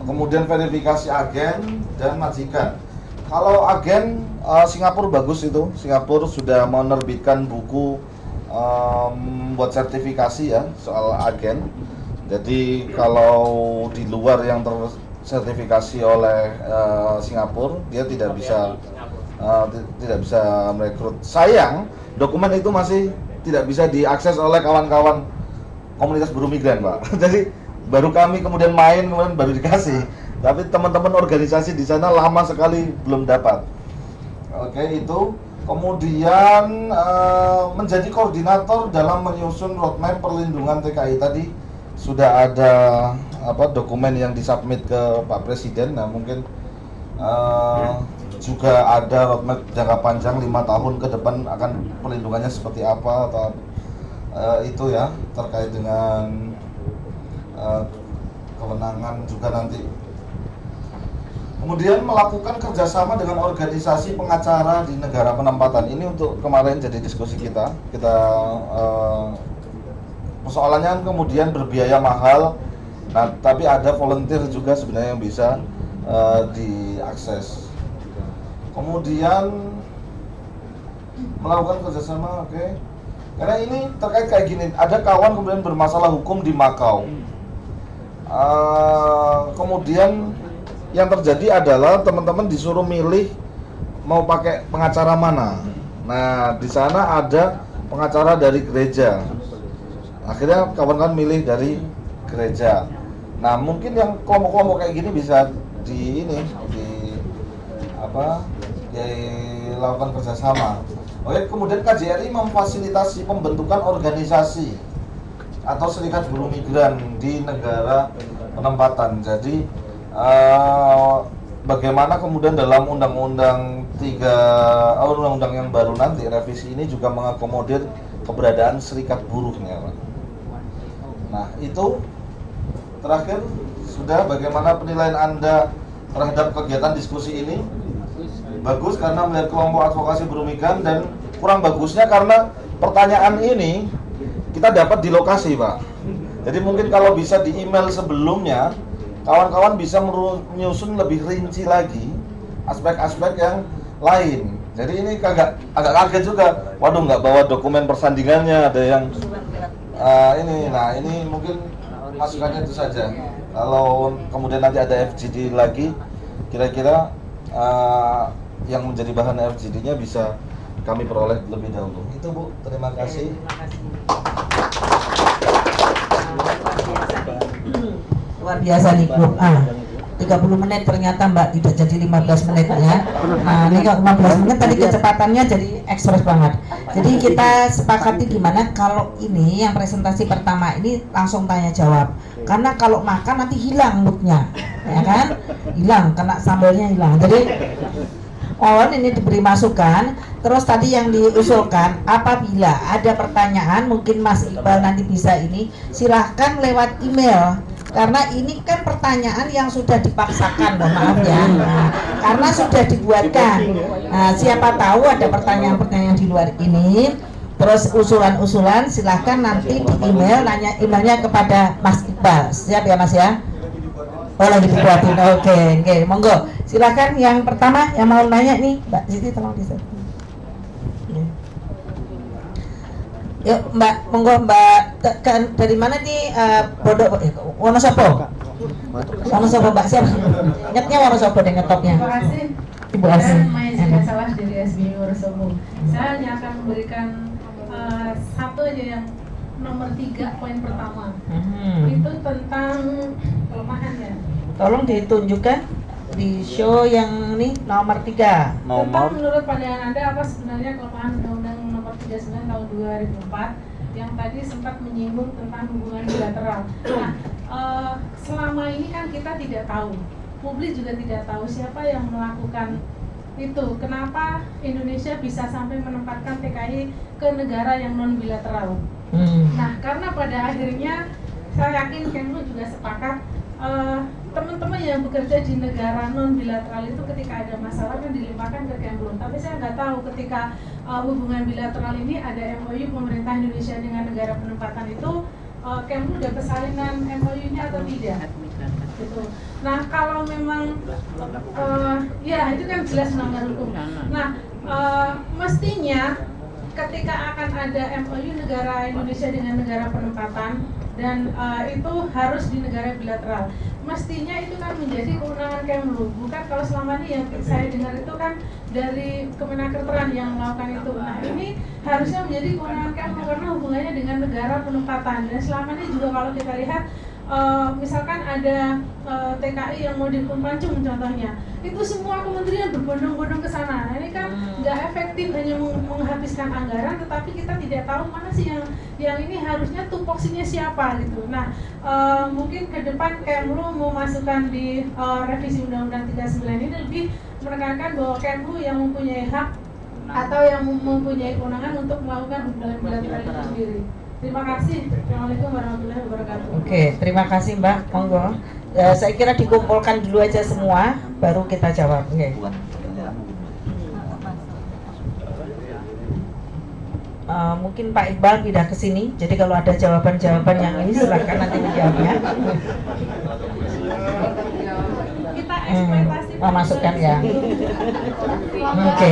Kemudian verifikasi agen dan majikan. Kalau agen eh, Singapura bagus itu. Singapura sudah menerbitkan buku em, buat sertifikasi ya soal agen. Jadi kalau di luar yang tersertifikasi oleh eh, Singapura, dia tidak bisa uh, ti- tidak bisa merekrut. Sayang, dokumen itu masih tidak bisa diakses oleh kawan-kawan komunitas buruh migran, Pak. Jadi baru kami kemudian main kemudian baru dikasih. Tapi teman-teman organisasi di sana lama sekali belum dapat. Oke, itu kemudian eh, menjadi koordinator dalam menyusun roadmap perlindungan TKI tadi sudah ada apa dokumen yang disubmit ke Pak Presiden. Nah, mungkin eh, juga ada roadmap jangka panjang lima tahun ke depan akan perlindungannya seperti apa atau eh, itu ya terkait dengan eh, kewenangan juga nanti Kemudian melakukan kerjasama dengan organisasi pengacara di negara penempatan. Ini untuk kemarin jadi diskusi kita. Kita eh, persoalannya kan kemudian berbiaya mahal. Nah, tapi ada volunteer juga sebenarnya yang bisa eh, diakses. Kemudian melakukan kerjasama, oke. Karena ini terkait kayak gini, ada kawan kemudian bermasalah hukum di Makau. Eh, kemudian yang terjadi adalah teman-teman disuruh milih mau pakai pengacara mana. Nah, di sana ada pengacara dari gereja. Akhirnya kawan-kawan milih dari gereja. Nah, mungkin yang kelompok-kelompok kayak gini bisa di ini di apa dilakukan kerjasama. Oke, kemudian KJRI memfasilitasi pembentukan organisasi atau serikat buruh migran di negara penempatan. Jadi eh, bagaimana kemudian dalam undang-undang tiga oh, undang-undang yang baru nanti revisi ini juga mengakomodir keberadaan serikat buruhnya. Nah, itu terakhir sudah bagaimana penilaian Anda terhadap kegiatan diskusi ini? Bagus karena melihat kelompok advokasi buruh migran dan kurang bagusnya karena pertanyaan ini kita dapat di lokasi, Pak. Jadi mungkin kalau bisa di email sebelumnya, kawan-kawan bisa menyusun lebih rinci lagi aspek-aspek yang lain. Jadi ini agak agak kaget juga. Waduh, nggak bawa dokumen persandingannya, ada yang eh, ini, nah ini mungkin masukannya itu saja. Kalau kemudian nanti ada FGD lagi, kira-kira eh, yang menjadi bahan FGD-nya bisa kami peroleh lebih dahulu. Itu Bu, terima kasih. Terima kasih. luar biasa nih Bu. Ah, 30 menit ternyata Mbak tidak jadi 15 menit ya. Nah, ini kalau 15 menit tadi kecepatannya jadi ekspres banget. Jadi kita sepakati gimana kalau ini yang presentasi pertama ini langsung tanya jawab. Karena kalau makan nanti hilang moodnya, ya kan? Hilang, kena sambalnya hilang. Jadi mohon ini diberi masukan. Terus tadi yang diusulkan, apabila ada pertanyaan, mungkin Mas Iqbal nanti bisa ini, silahkan lewat email. Karena ini kan pertanyaan yang sudah dipaksakan, mohon maaf ya. Nah, karena sudah dibuatkan. Nah, siapa tahu ada pertanyaan-pertanyaan di luar ini. Terus usulan-usulan silahkan nanti di email, nanya emailnya kepada Mas Iqbal. Siap ya Mas ya? Oh lagi dibuatin, oke, oke, monggo. Silakan yang pertama yang mau nanya nih, Mbak Siti tolong di Yuk Mbak, monggo Mbak ke- dari mana nih eh, Bodoh eh, Wonosobo? Wonosobo Mbak siapa? Ingatnya Wonosobo deh ngetopnya. Terima kasih. Ibu Asih. Zika Salah dari SBY Wonosobo. Saya hanya akan memberikan eh, satu aja yang nomor tiga poin pertama. Hmm. Itu tentang kelemahan ya. Tolong ditunjukkan di show yang ini nomor tiga. Tentang menurut pandangan Anda apa sebenarnya kelemahan Nomor 39 Tahun 2004 yang tadi sempat menyinggung tentang hubungan bilateral. Nah, eh, selama ini kan kita tidak tahu, publik juga tidak tahu siapa yang melakukan itu. Kenapa Indonesia bisa sampai menempatkan TKI ke negara yang non bilateral? Hmm. Nah, karena pada akhirnya saya yakin Kemlu juga sepakat eh, teman-teman yang bekerja di negara non bilateral itu ketika ada masalah kan dilimpahkan ke Kemlu. Tapi saya nggak tahu ketika eh, hubungan bilateral ini ada MOU pemerintah Indonesia dengan negara penempatan itu eh, Kemlu udah kesalinan MOU-nya atau tidak? Gitu. Nah, kalau memang eh, ya itu kan jelas melanggar hukum. Nah, eh, mestinya ketika akan ada MOU negara Indonesia dengan negara penempatan dan eh, itu harus di negara bilateral. Mestinya itu kan menjadi kewenangan Kemlu, bukan kalau selama ini yang saya dengar itu kan dari Kemenakerteran yang melakukan itu. Nah ini harusnya menjadi kewenangan Kemlu karena hubungannya dengan negara penempatan. Dan selama ini juga kalau kita lihat eh, misalkan ada eh, TKI yang mau dihukum pancung contohnya, itu semua kementerian berbondong-bondong ke sana. Nah, ini kan nggak efektif hanya meng- menghabiskan anggaran, tetapi kita tidak tahu mana sih yang yang ini harusnya tupoksinya siapa gitu. Nah, eh, mungkin ke depan Kemlu mau masukkan di eh, revisi Undang-Undang 39 ini lebih menekankan bahwa Kemlu yang mempunyai hak atau yang mem- mempunyai kewenangan untuk melakukan hubungan bilateral itu sendiri. Terima kasih. Assalamualaikum warahmatullahi wabarakatuh. Oke, terima kasih Mbak. Monggo. Eh, saya kira dikumpulkan dulu aja semua, baru kita jawab. Oke. Eh, mungkin Pak Iqbal pindah ke sini. Jadi kalau ada jawaban-jawaban yang ini silahkan nanti dijawabnya. Kita Hmm, eksploitasi oh, masukkan ya. Oke.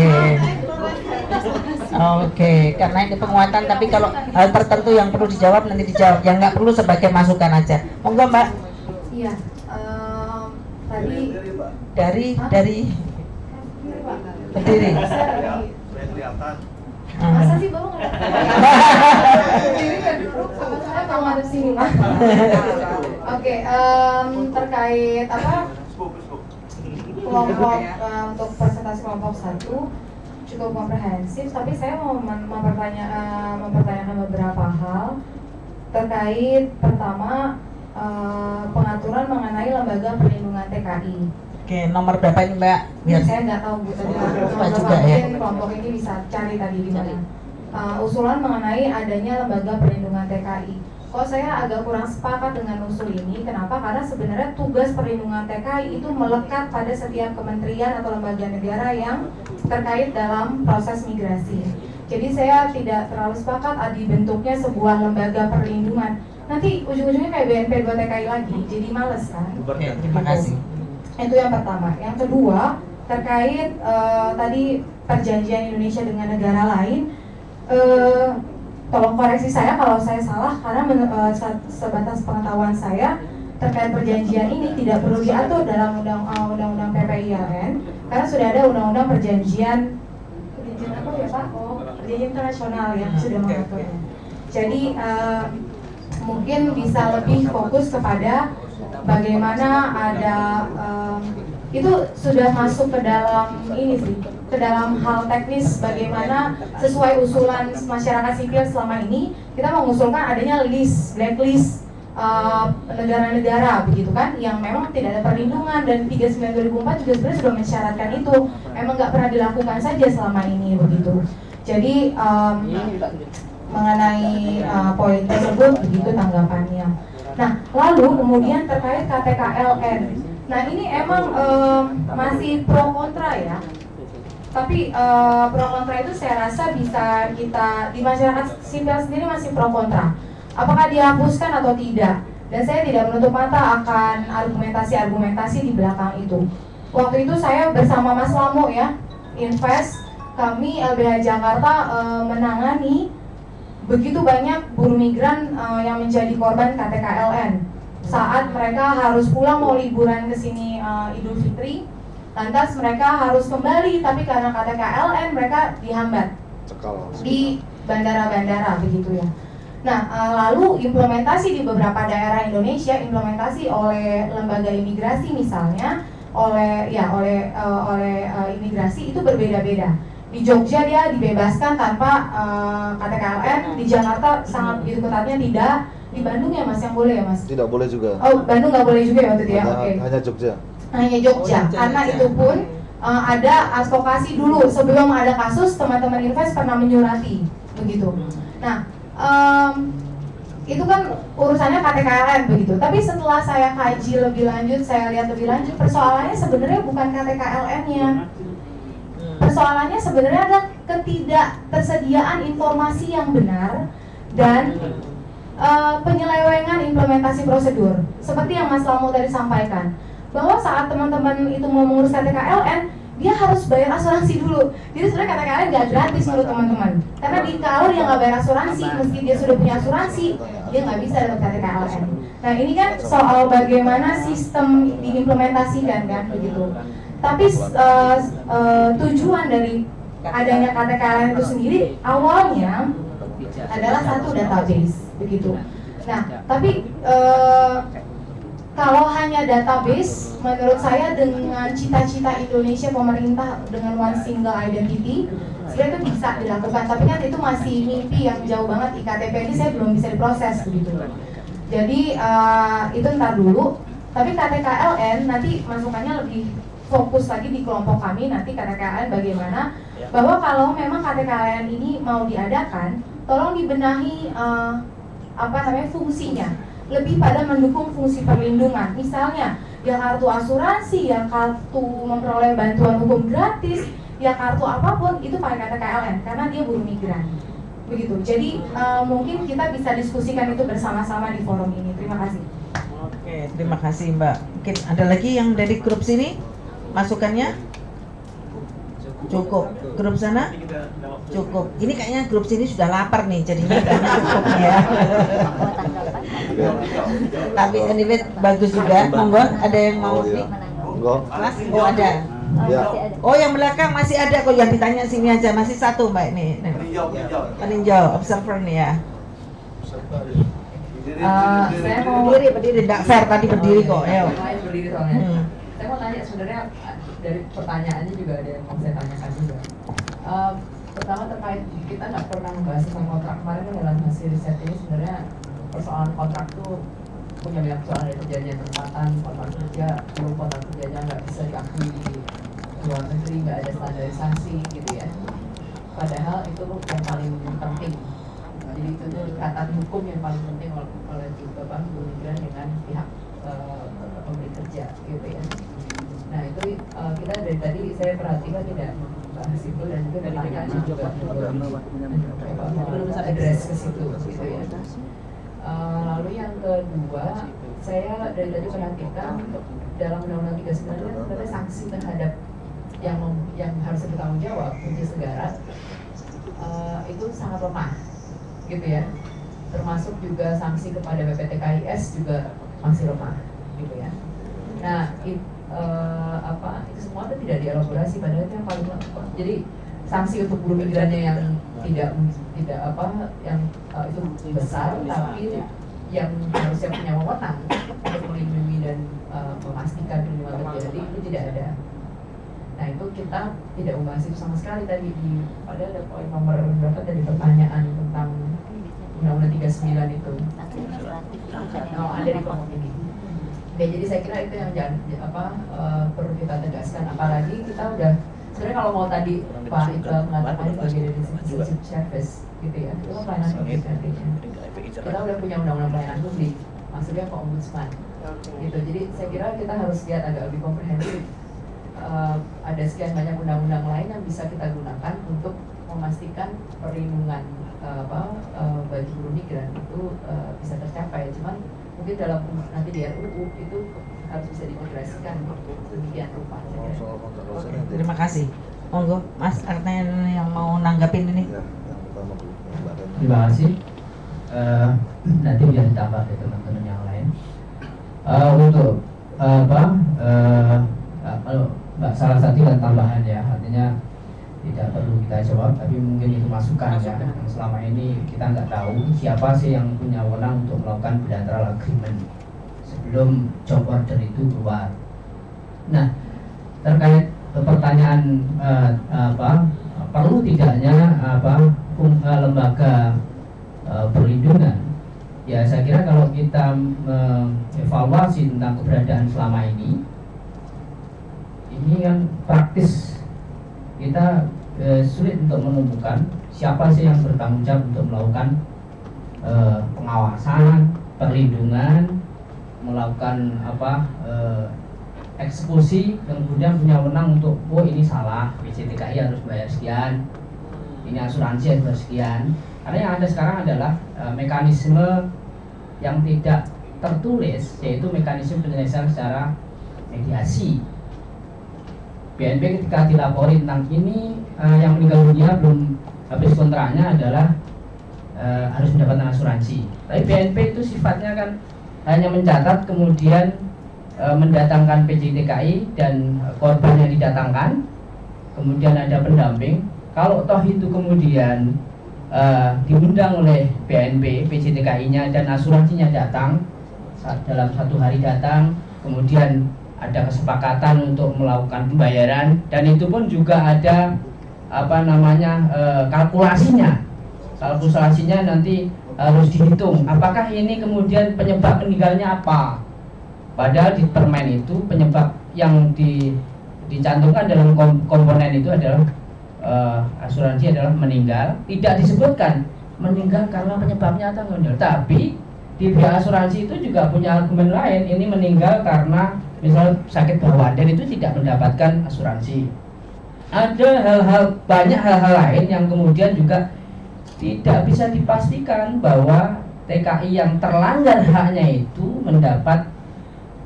Oke, karena ini penguatan tapi kalau hal tertentu yang perlu dijawab nanti dijawab, yang nggak perlu sebagai masukan aja. Monggo Mbak. Iya, em, tadi Dari Hah? dari berdiri. Hmm. Masa sih ngadep sini Pak. Oke, em, terkait apa kelompok em, untuk presentasi kelompok satu cukup komprehensif, tapi saya mau mem- mempertanya, em, mempertanyakan beberapa hal terkait pertama em, pengaturan mengenai lembaga perlindungan TKI. Oke, nomor berapa ini Mbak? Biar saya nggak tahu bu tadi nomor juga ya. mungkin kelompok ini bisa cari tadi di mana Uh, usulan mengenai adanya lembaga perlindungan TKI kok saya agak kurang sepakat dengan usul ini kenapa? Karena sebenarnya tugas perlindungan TKI itu melekat pada setiap kementerian atau lembaga negara yang terkait dalam proses migrasi. Jadi saya tidak terlalu sepakat ah, dibentuknya sebuah lembaga perlindungan. Nanti ujung-ujungnya kayak BNP 2 TKI lagi jadi males kan? Terima kasih. itu yang pertama. Yang kedua terkait eh, tadi perjanjian Indonesia dengan negara lain, eh, tolong koreksi saya kalau saya salah karena men- se- sebatas pengetahuan saya terkait perjanjian ini tidak perlu diatur dalam undang eh, undang-undang PPILN karena sudah ada undang-undang perjanjian perjanjian apa ya Pak? Oh, perjanjian internasional yang sudah mengaturnya. Jadi eh, mungkin bisa lebih fokus kepada bagaimana ada em, itu sudah masuk ke dalam ini sih ke dalam hal teknis bagaimana sesuai usulan masyarakat sipil selama ini kita mengusulkan adanya list blacklist eh, negara-negara begitu kan yang memang tidak ada perlindungan dan 39 2004 juga sebenarnya sudah mensyaratkan itu memang nggak pernah dilakukan saja selama ini begitu jadi em, mengenai uh, poin tersebut begitu tanggapannya. Nah, lalu kemudian terkait KTKLN. Nah, ini emang em, masih pro kontra ya. Tapi eh, pro kontra itu saya rasa bisa kita di masyarakat sipil sendiri masih pro kontra. Apakah dihapuskan atau tidak? Dan saya tidak menutup mata akan argumentasi-argumentasi di belakang itu. Waktu itu saya bersama Mas Lamo ya, Invest, kami LBH Jakarta eh, menangani begitu banyak buruh migran eh, yang menjadi korban KTKLN saat mereka harus pulang mau liburan ke sini eh, Idul Fitri lantas mereka harus kembali tapi karena KTKLN mereka dihambat di bandara-bandara begitu ya. Nah, eh, lalu implementasi di beberapa daerah Indonesia, implementasi oleh lembaga imigrasi misalnya, oleh ya oleh eh, oleh eh, imigrasi itu berbeda-beda. Di Jogja dia dibebaskan tanpa eh, KTKLN, di Jakarta sangat begitu ketatnya tidak, di Bandung ya Mas yang boleh ya Mas? Tidak boleh juga. Oh, Bandung nggak boleh juga ya waktu itu ya? hanya, Oke hanya Jogja. hanya Jogja Oh, Jogja, karena Jogja. itu pun uh, ada advokasi dulu sebelum ada kasus teman-teman invest pernah menyurati begitu nah em, itu kan urusannya KTKLN begitu tapi setelah saya kaji lebih lanjut saya lihat lebih lanjut persoalannya sebenarnya bukan KTKLN-nya persoalannya sebenarnya ada ketidaktersediaan informasi yang benar dan eh, penyelewengan implementasi prosedur. Seperti yang Mas Lamo tadi sampaikan bahwa saat teman-teman itu mau mengurus KTKLN dia harus bayar asuransi dulu. Jadi sebenarnya KTKLN nggak gratis menurut teman-teman. Karena di kalau dia nggak bayar asuransi meski dia sudah punya asuransi dia nggak bisa dapat KTKLN nah ini kan soal bagaimana sistem diimplementasikan kan begitu. Tapi eh, eh, tujuan dari adanya KTKLN itu sendiri awalnya adalah satu database begitu. Nah, tapi eh, kalau hanya database, menurut saya dengan cita-cita Indonesia pemerintah dengan one single identity, sebenarnya itu bisa dilakukan. Tapi kan itu masih mimpi yang jauh banget. IKTP ini saya belum bisa diproses begitu. Jadi eh, itu ntar dulu. Tapi KTKLN nanti masukannya lebih fokus lagi di kelompok kami nanti KTKLN bagaimana bahwa kalau memang KTKLN ini mau diadakan, tolong dibenahi eh, apa namanya fungsinya lebih pada mendukung fungsi perlindungan. Misalnya, ya kartu asuransi, ya kartu memperoleh bantuan hukum gratis, ya kartu apa pun itu pakai KTKLN karena dia buruh migran. Begitu. Jadi eh, mungkin kita bisa diskusikan itu bersama-sama di forum ini. Terima kasih. Oke, terima kasih Mbak. Mungkin ada lagi yang dari grup sini masukannya? Cukup. Grup sana? Cukup. Ini kayaknya grup sini sudah lapar nih, jadinya cukup ya. Tapi anyway bagus juga. Monggo, ada yang mau Oh, iya. Mas, oh ada. Ya. Oh yang belakang masih ada kok yang ditanya sini aja masih satu mbak ini. Peninjau, observer nih ya. Eh, saya mau Berdiri, berdiri, tidak fair tadi berdiri kok. Ayo. Lain berdiri soalnya. Hmm. Saya mau tanya sebenarnya dari pertanyaannya juga ada yang mau saya tanyakan juga. Eh, pertama terkait kita nggak pernah membahas tentang kontrak. Kemarin kan dalam hasil riset ini sebenarnya persoalan kontrak tuh punya banyak persoalan dari perjanjian tempatan kontrak kerja belum kontrak kerjanya nggak bisa diakui di luar negeri nggak ada standarisasi gitu ya. Padahal itu yang paling penting. Jadi itu tuh ikatan hukum yang paling penting oleh bapak buruh migran dengan pihak eh, pemberi kerja gitu ya nah itu eh, kita dari tadi saya perhatikan tidak membahas itu dan juga dari pertanyaan juga belum belum address ke situ gitu ya. Eh, lalu yang kedua saya dari tadi perhatikan dalam undang-undang 39 itu sebenarnya sanksi terhadap yang yang harus bertanggung jawab untuk negara eh, itu sangat lemah gitu ya. Termasuk juga sanksi kepada BPTKIS juga masih lemah gitu ya. Nah it, eh, apa itu semua itu tidak dielaborasi padahal itu yang paling jadi sanksi untuk buruh migrannya yang tidak tidak apa yang eh, itu besar tapi yang harusnya punya wewenang untuk melindungi dan eh, memastikan perlindungan terjadi itu tidak ada. Nah itu kita tidak membahas itu sama sekali tadi di padahal ada poin nomor berapa tadi pertanyaan tentang Undang-Undang 39 itu. Oh, ada di kelompok Oke, jadi saya kira itu yang jangan apa eh, perlu kita tegaskan. Apalagi kita udah sebenarnya kalau mau tadi Pak Iqbal mengatakan dari citizenship service gitu ya, itu kan pelayanan publik artinya. Kita udah punya undang-undang pelayanan publik, maksudnya ke ombudsman. Gitu. Jadi saya kira kita harus lihat agak lebih komprehensif uh, ada sekian banyak undang-undang lain yang bisa kita gunakan untuk memastikan perlindungan uh, apa uh, bagi buruh migran itu uh, bisa tercapai. Cuman mungkin dalam nanti di RUU itu harus bisa diintegrasikan demikian rupa. Terima kasih. Monggo, Mas Arten yang mau nanggapin ini. ya. Terima kasih. Eh, nanti biar ditambah ke teman-teman yang lain. Eh, untuk eh, apa? eh, eh, kalau Mbak salah satu dan tambahan ya, artinya tidak perlu kita jawab, tapi mungkin itu masukan ya. Yang selama ini kita nggak tahu siapa sih yang punya wewenang untuk melakukan bilateral agreement sebelum job order itu keluar. Nah, terkait pertanyaan eh, apa perlu tidaknya apa fung- eh, lembaga eh, perlindungan ya saya kira kalau kita mengevaluasi tentang keberadaan selama ini ini kan praktis kita eh, sulit untuk menemukan siapa sih yang bertanggung jawab untuk melakukan eh, pengawasan perlindungan melakukan apa eh, eksekusi kemudian punya wewenang untuk oh ini salah PJTKI harus bayar sekian ini asuransi harus bayar sekian. Karena yang ada sekarang adalah eh, mekanisme yang tidak tertulis yaitu mekanisme penyelesaian secara mediasi BNP ketika dilapori tentang ini eh, yang meninggal dunia belum habis kontraknya adalah eh, harus mendapatkan asuransi. Tapi BNP itu sifatnya kan hanya mencatat kemudian e, mendatangkan PJTKI dan korban yang didatangkan kemudian ada pendamping. Kalau toh itu kemudian e, diundang oleh BNP PJTKI-nya dan asuransinya datang saat dalam satu hari datang kemudian ada kesepakatan untuk melakukan pembayaran dan itu pun juga ada apa namanya e, kalkulasinya. Kalkulasinya nanti harus dihitung. Apakah ini kemudian penyebab meninggalnya apa? Padahal di permen itu penyebab yang di, dicantumkan dalam kom- komponen itu adalah eh, asuransi adalah meninggal. Tidak disebutkan meninggal karena penyebabnya atau tapi di asuransi itu juga punya argumen lain. Ini meninggal karena misal sakit bawaan dan itu tidak mendapatkan asuransi. Ada hal-hal banyak hal-hal lain yang kemudian juga tidak bisa dipastikan bahwa TKI yang terlanggar haknya itu mendapat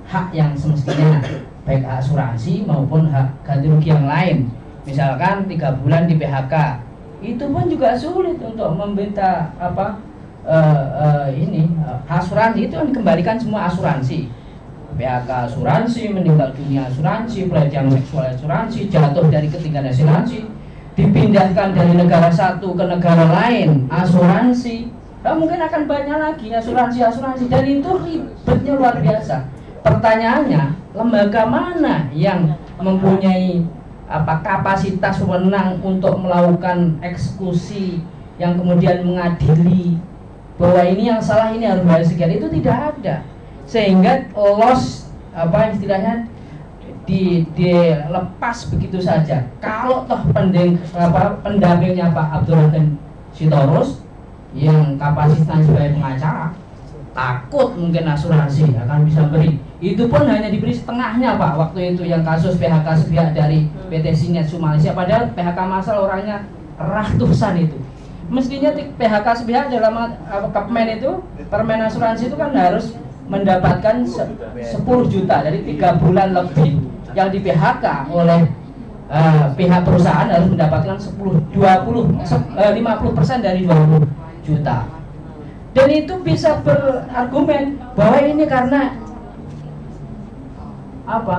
hak yang semestinya baik asuransi maupun hak ganti rugi yang lain. Misalkan tiga bulan di PHK itu pun juga sulit untuk meminta apa eh, eh, ini eh, asuransi itu kan dikembalikan semua asuransi PHK asuransi meninggal dunia asuransi pelecehan seksual asuransi jatuh dari ketinggian asuransi dipindahkan dari negara satu ke negara lain asuransi. Nah, mungkin akan banyak lagi asuransi asuransi. Dan itu ribetnya luar biasa. Pertanyaannya lembaga mana yang mempunyai apa kapasitas wewenang untuk melakukan eksekusi yang kemudian mengadili bahwa ini yang salah ini harus bayar sekian? Itu tidak ada sehingga loss apa istilahnya di dilepas begitu saja. Kalau toh pendeng, apa, pendampingnya Pak Abdurrahman Sitorus yang kapasitasnya sebagai pengacara takut mungkin asuransi akan bisa beri. Itu pun hanya diberi setengahnya Pak waktu itu yang kasus PHK sepihak dari PT Sinet Sumalaysia. Padahal PHK masal orangnya ratusan itu. Mestinya ti- PHK sepihak dalam apa, Kepmen itu permen asuransi itu kan harus mendapatkan se- 10 juta dari tiga bulan lebih. Yang di PHK oleh eh, pihak perusahaan harus mendapatkan 10 20 se- eh, 50 persen dari 20 juta. Dan itu bisa berargumen bahwa ini karena apa?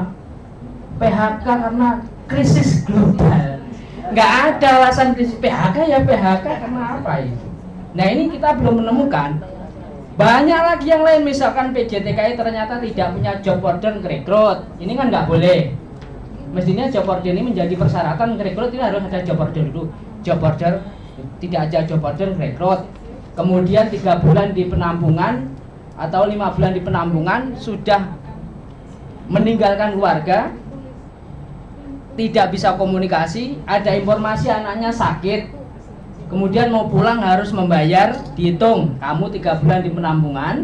PHK karena krisis global. Nggak ada alasan krisis PHK ya PHK karena apa itu? Nah ini kita belum menemukan banyak lagi yang lain misalkan PJTKI ternyata tidak punya job order rekrut ini kan nggak boleh. Mestinya job order ini menjadi persyaratan rekrut ini harus ada job order dulu. Job order tidak ada job order rekrut kemudian tiga bulan di penampungan atau lima bulan di penampungan sudah meninggalkan keluarga tidak bisa komunikasi ada informasi anaknya sakit kemudian mau pulang harus membayar dihitung. Kamu tiga bulan di penampungan.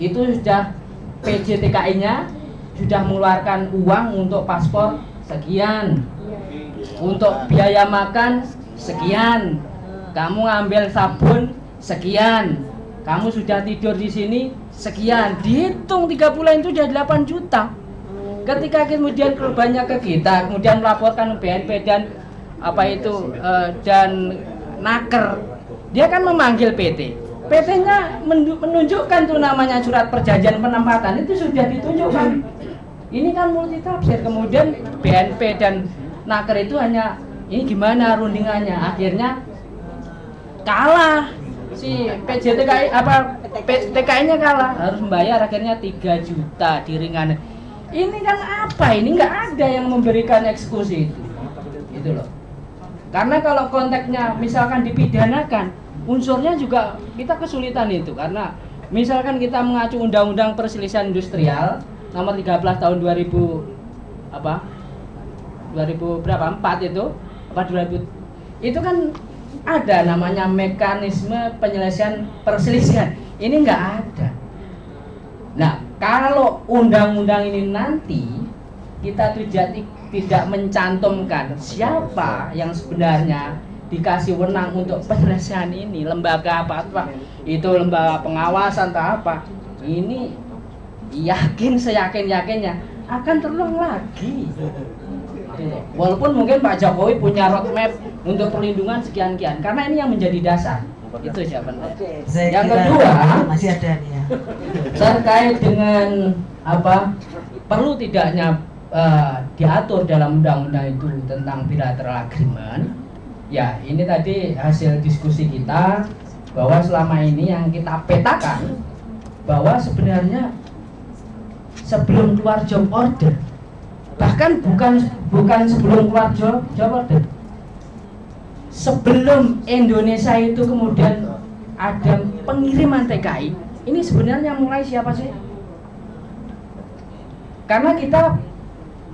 Itu sudah PJTKI nya sudah mengeluarkan uang untuk paspor sekian. Untuk biaya makan sekian. Kamu ngambil sabun sekian. Kamu sudah tidur di sini sekian. Dihitung tiga bulan itu sudah 8 juta. Ketika kemudian korbannya ke kita kemudian melaporkan BNP dan apa itu uh, dan naker. Dia kan memanggil PT PT-nya menunjukkan tuh namanya surat perjanjian penempatan itu sudah ditunjukkan. Ini kan multi tafsir kemudian BNP dan naker itu hanya ini gimana rundingannya? Akhirnya kalah. Si PJTKI apa TKI-nya kalah. Harus membayar akhirnya 3 juta diringan. Ini kan apa? Ini nggak ada yang memberikan eksekusi. Itu itu loh karena kalau konteksnya misalkan dipidanakan, unsurnya juga kita kesulitan itu. Karena misalkan kita mengacu undang-undang perselisihan industrial nomor 13 tahun 2000 apa? 2000 berapa? 4 itu? Apa 2000 itu kan ada namanya mekanisme penyelesaian perselisihan. Ini enggak ada. Nah kalau undang-undang ini nanti kita tidak tidak mencantumkan siapa yang sebenarnya dikasih wenang untuk penyelesaian ini lembaga apa apa itu lembaga pengawasan atau apa? Ini yakin seyakin yakinnya akan terulang lagi. Walaupun mungkin Pak Jokowi punya roadmap untuk perlindungan sekian kian karena ini yang menjadi dasar. Itu jawabannya yang kedua masih ada nih ya. terkait dengan apa? Perlu tidaknya uh, diatur dalam undang-undang itu tentang bilateral agreement. Ya ini tadi hasil diskusi kita bahwa selama ini yang kita petakan bahwa sebenarnya sebelum keluar job order bahkan bukan bukan sebelum keluar job, job order sebelum Indonesia itu kemudian ada pengiriman TKI ini sebenarnya mulai siapa sih? Karena kita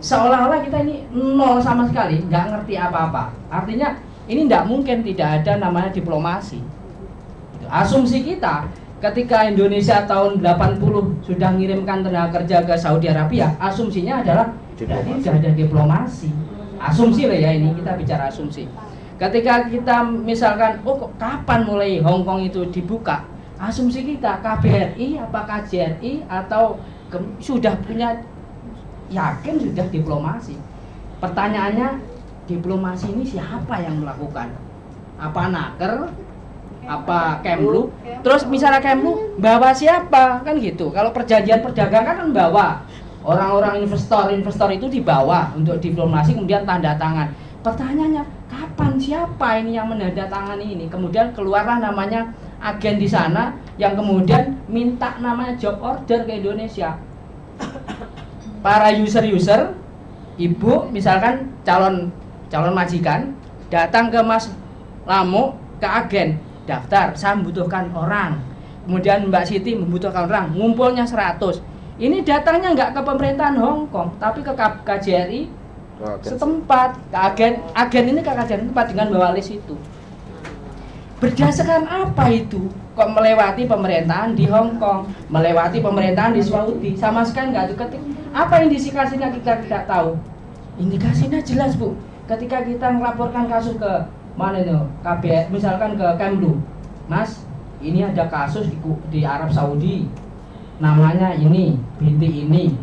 seolah-olah kita ini nol sama sekali nggak ngerti apa-apa. Artinya ini tidak mungkin tidak ada namanya diplomasi. Asumsi kita ketika Indonesia tahun 80 sudah mengirimkan tenaga kerja ke Saudi Arabia asumsinya adalah tidak ada diplomasi. Asumsi lah ya ini kita bicara asumsi. Ketika kita misalkan oh kapan mulai Hong Kong itu dibuka? Asumsi kita KBRI apa KJRI atau sudah punya yakin sudah diplomasi. Pertanyaannya, diplomasi ini siapa yang melakukan? Apa naker? Apa Kemlu? Terus misalnya Kemlu bawa siapa? Kan gitu. Kalau perjanjian perdagangan kan bawa orang-orang investor-investor itu dibawa untuk diplomasi kemudian tanda tangan. Pertanyaannya, kapan siapa ini yang menandatangani ini? Kemudian keluarlah namanya agen di sana yang kemudian minta namanya job order ke Indonesia para user-user ibu misalkan calon calon majikan datang ke Mas Lamu ke agen daftar saya membutuhkan orang. Kemudian Mbak Siti membutuhkan orang ngumpulnya 100 ini datangnya nggak ke pemerintahan Hong Kong tapi ke KJRI setempat. Ke agen agen ini ke KJRI tempat dengan bawa list itu. Berdasarkan apa itu kok melewati pemerintahan di Hong Kong melewati pemerintahan di Saudi? Sama sekali nggak ketik apa indikasinya kita tidak tahu? Indikasinya jelas bu. Ketika kita melaporkan kasus ke mana itu? KBR misalkan ke Kemlu. Mas ini ada kasus di, di Arab Saudi. Namanya ini binti ini.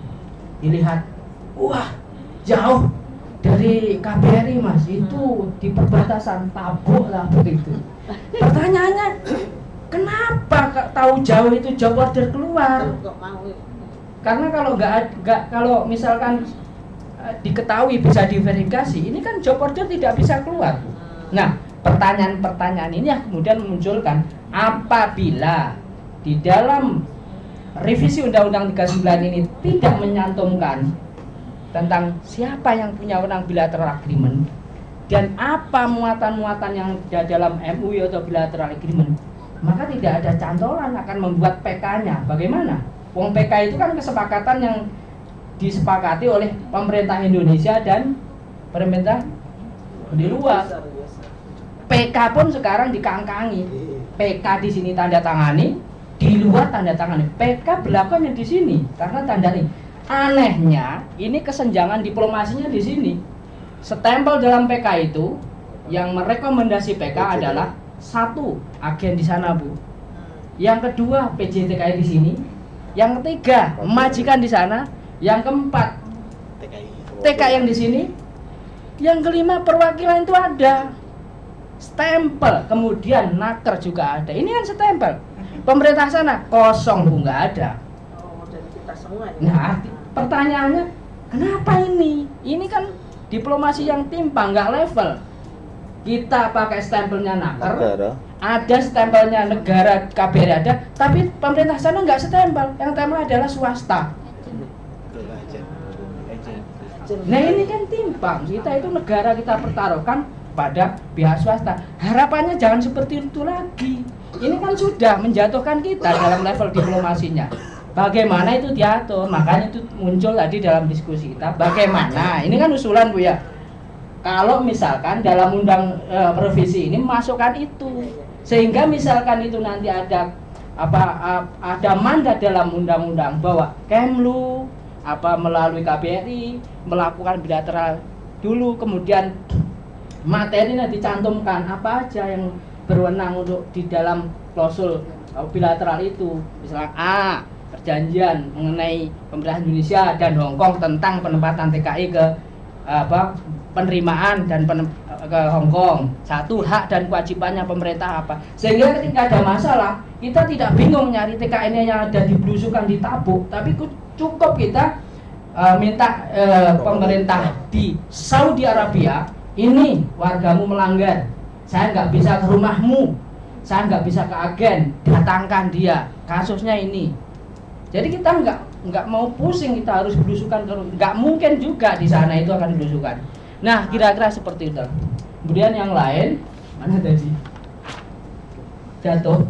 Dilihat wah jauh dari KBRI mas. Itu di perbatasan tabuk lah begitu pertanyaannya kenapa tahu jauh itu job order keluar karena kalau nggak nggak kalau misalkan eh, diketahui bisa diverifikasi ini kan job order tidak bisa keluar nah pertanyaan-pertanyaan ini yang kemudian memunculkan apabila di dalam revisi Undang-Undang 39 ini tidak menyantumkan tentang siapa yang punya wewenang bilateral agreement dan apa muatan-muatan yang ada dalam MUI atau bilateral agreement maka tidak ada cantolan akan membuat PK-nya bagaimana? Wong PK itu kan kesepakatan yang disepakati oleh pemerintah Indonesia dan pemerintah di luar. PK pun sekarang dikangkangi. PK di sini tanda tangani di luar tanda tangani. PK berlakunya di sini karena tanda ini. Anehnya ini kesenjangan diplomasinya di sini. Stempel dalam PK itu yang merekomendasi PK adalah satu agen di sana bu. Yang kedua PJTKI di sini yang ketiga majikan di sana. Yang keempat TK yang di sini. Yang kelima perwakilan itu ada. Stempel kemudian naker juga ada. Ini kan stempel pemerintah sana kosong bu nggak ada. Nah pertanyaannya kenapa ini? Ini kan diplomasi yang timpang nggak level. Kita pakai stempelnya naker. Ada stempelnya negara KBRI ada tapi pemerintah sana nggak stempel yang stempel adalah swasta Nah ini kan timpang, kita itu negara kita pertaruhkan pada pihak swasta. Harapannya jangan seperti itu lagi. Ini kan sudah menjatuhkan kita dalam level diplomasinya. Bagaimana itu diatur? Makanya itu muncul tadi dalam diskusi kita. Bagaimana? Ini kan usulan bu ya. Kalau misalkan dalam undang e, revisi ini masukkan itu, sehingga misalkan itu nanti ada apa ada mandat dalam undang-undang bahwa Kemlu apa melalui KBRI melakukan bilateral dulu kemudian materinya dicantumkan apa aja yang berwenang untuk di dalam klausul uh, bilateral itu. Misalnya A perjanjian mengenai pemerintah Indonesia dan Hong Kong tentang penempatan TKI ke apa penerimaan dan ke Hong Kong. Satu hak dan kewajibannya pemerintah apa. Sehingga ketika ada masalah kita tidak bingung nyari TKI yang ada dibelusukan di tabuk tapi ku- cukup kita uh, minta uh, pemerintah di Saudi Arabia ini wargamu melanggar. Saya nggak bisa ke rumahmu. Saya nggak bisa ke agen. Datangkan dia. Kasusnya ini. Jadi kita nggak nggak mau pusing kita harus belusukan ke nggak mungkin juga di sana itu akan belusukan. Nah kira-kira seperti itu kemudian yang lain mana tadi jatuh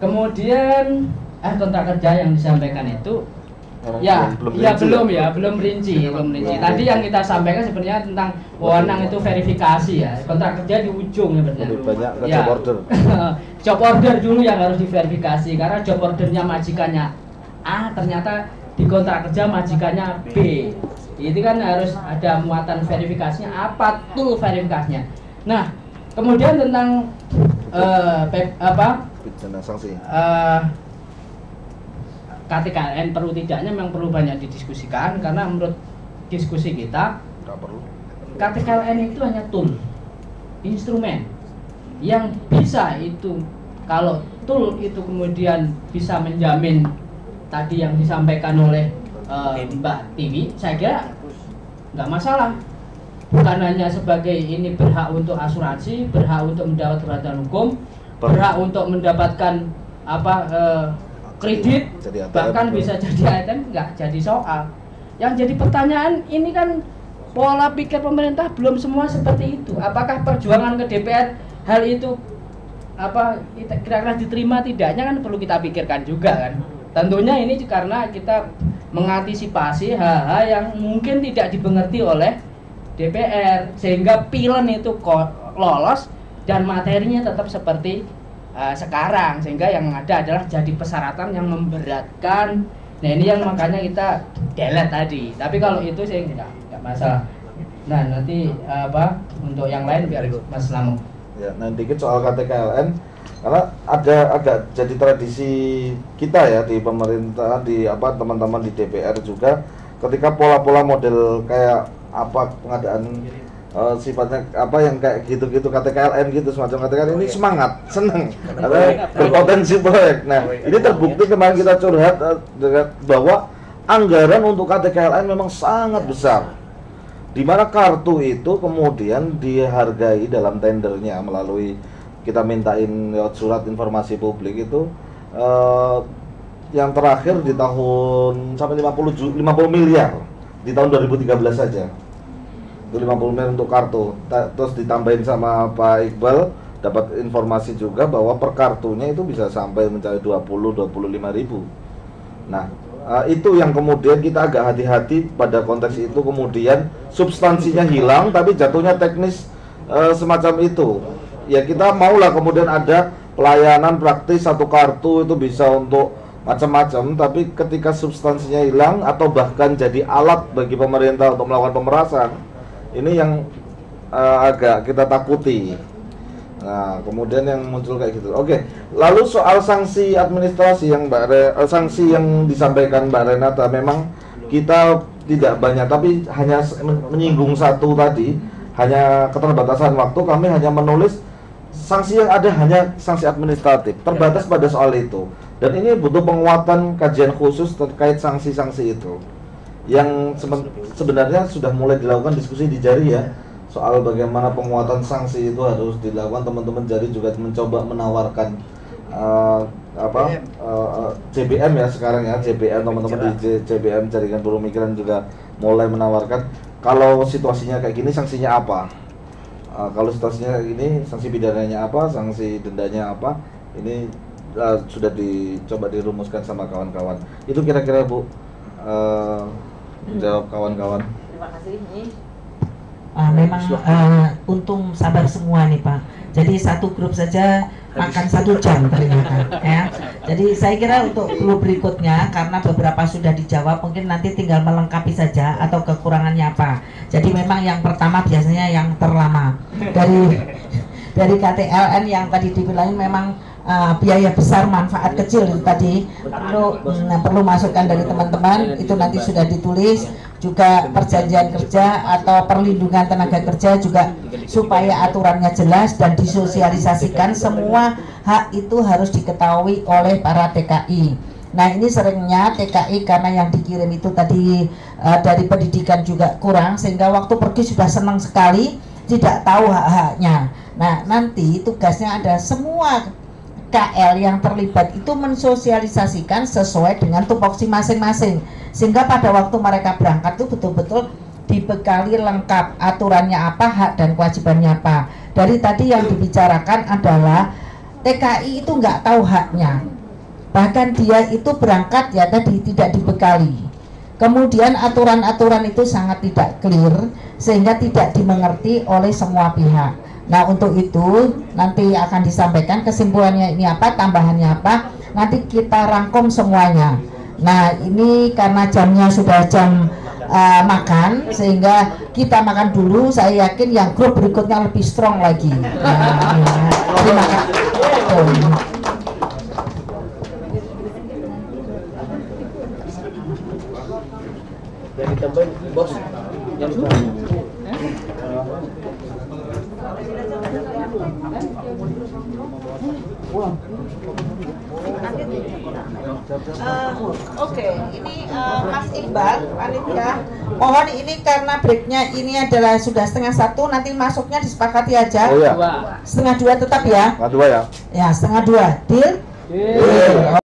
kemudian eh kontrak kerja yang disampaikan itu Orang ya belum- ya rinci belum ya? belum rinci belum rinci tadi yang kita sampaikan sebenarnya tentang wewenang itu verifikasi ya kontrak kerja di ujung ya Lebih banyak ke Ya. job order. job order dulu yang harus diverifikasi karena job ordernya majikannya A ternyata di kontrak kerja majikannya B itu kan harus ada muatan verifikasinya apa tool verifikasinya nah kemudian tentang pe- apa Pidana sanksi. eh, KTKN perlu tidaknya memang perlu banyak didiskusikan karena menurut diskusi kita Nggak perlu. KTKN itu hanya tool, instrumen yang bisa itu kalau tool itu kemudian bisa menjamin tadi yang disampaikan oleh eh, Mbak Tiwi, saya kira nggak masalah. Bukan hanya sebagai ini berhak untuk asuransi, berhak untuk mendapat perhatian hukum, berhak untuk mendapatkan apa eh, kredit, Jadi ATM bahkan bisa jadi ATM nggak jadi soal. Yang jadi pertanyaan ini kan pola pikir pemerintah belum semua seperti itu. Apakah perjuangan ke DPR hal itu apa kira-kira diterima tidaknya kan perlu kita pikirkan juga kan. Tentunya ini karena kita mengantisipasi hal-hal yang mungkin tidak dimengerti oleh DPR sehingga pilen itu lolos dan materinya tetap seperti uh, sekarang. Sehingga yang ada adalah jadi persyaratan yang memberatkan. Nah ini yang makanya kita delete tadi. Tapi kalau itu saya nggak nggak masalah. Nah nanti uh, apa untuk yang lain biar Mas Lamu. Ya, nah dikit soal KTKLN karena ada agak jadi tradisi kita ya di pemerintah di apa teman-teman di DPR juga ketika pola-pola model kayak apa pengadaan eh, sifatnya apa yang kayak gitu-gitu KTKLM gitu semacam KTKLM ini semangat seneng. Karena berpotensi proyek. Nah ini terbukti kemarin kita curhat dengan bahwa anggaran untuk KTKLM memang sangat besar. Di mana kartu itu kemudian dihargai dalam tendernya melalui kita mintain lewat surat informasi publik itu eh, yang terakhir di tahun sampai 50 ju- 50 miliar. Di tahun 2013 saja. Itu 50 miliar untuk kartu. Terus ditambahin sama Pak Iqbal dapat informasi juga bahwa per kartunya itu bisa sampai mencapai 20 25 ribu. Nah eh, itu yang kemudian kita agak hati-hati pada konteks itu. Kemudian substansinya hilang tapi jatuhnya teknis eh, semacam itu ya kita maulah kemudian ada pelayanan praktis satu kartu itu bisa untuk macam-macam tapi ketika substansinya hilang atau bahkan jadi alat bagi pemerintah untuk melakukan pemerasan ini yang eh, agak kita takuti Nah, kemudian yang muncul kayak gitu. Oke, lalu soal sanksi administrasi yang Mbak Re, eh, sanksi yang disampaikan Mbak Renata memang kita tidak banyak tapi hanya menyinggung satu tadi, hanya keterbatasan waktu kami hanya menulis sanksi yang ada hanya sanksi administratif, terbatas pada soal itu. Dan ini butuh penguatan kajian khusus terkait sanksi-sanksi itu. Yang seben- sebenarnya sudah mulai dilakukan diskusi di Jari ya soal bagaimana penguatan sanksi itu harus dilakukan teman-teman Jari juga mencoba menawarkan eh, apa eh, eh, JBM ya sekarang ya JBM teman-teman di J- JBM jaringan buruh migran juga mulai menawarkan kalau situasinya kayak gini sanksinya apa Eh, kalau situasinya kayak gini sanksi pidananya apa sanksi dendanya apa ini eh, sudah dicoba dirumuskan sama kawan-kawan itu kira-kira bu eh, jawab kawan-kawan Terima kasih. Ah, memang eh, untung sabar semua nih Pak. Jadi satu grup saja makan satu jam ternyata ya. Jadi saya kira untuk grup berikutnya karena beberapa sudah dijawab mungkin nanti tinggal melengkapi saja atau kekurangannya apa. Jadi memang yang pertama biasanya yang terlama. Dari dari KTLN yang tadi dibilangin memang uh, biaya besar manfaat kecil itu tadi perlu mm, perlu masukan dari teman-teman. Itu nanti sudah ditulis juga perjanjian kerja atau perlindungan tenaga kerja juga supaya aturannya jelas dan disosialisasikan semua hak itu harus diketahui oleh para TKI. Nah ini seringnya TKI karena yang dikirim itu tadi uh, dari pendidikan juga kurang sehingga waktu pergi sudah senang sekali tidak tahu hak-haknya. Nah nanti tugasnya ada semua KL yang terlibat itu mensosialisasikan sesuai dengan tupoksi masing-masing. Sehingga pada waktu mereka berangkat itu betul-betul dibekali lengkap aturannya apa hak dan kewajibannya apa. Dari tadi yang dibicarakan adalah TKI itu nggak tahu haknya. Bahkan dia itu berangkat ya tadi tidak dibekali. Kemudian aturan-aturan itu sangat tidak clear sehingga tidak dimengerti oleh semua pihak Nah untuk itu nanti akan disampaikan kesimpulannya ini apa, tambahannya apa, nanti kita rangkum semuanya. Nah ini karena jamnya sudah jam uh, makan sehingga kita makan dulu. Saya yakin yang grup berikutnya lebih strong lagi. Nah, ya. Terima kasih. Bos. Yang Eh, Oke, ini eh, Mas Iqbal, panitia. Mohon ini karena breaknya ini adalah sudah setengah satu, nanti masuknya disepakati aja. Oh, iya. Setengah dua tetap ya. Nah, dua ya Ya, setengah dua. Deal? Deal.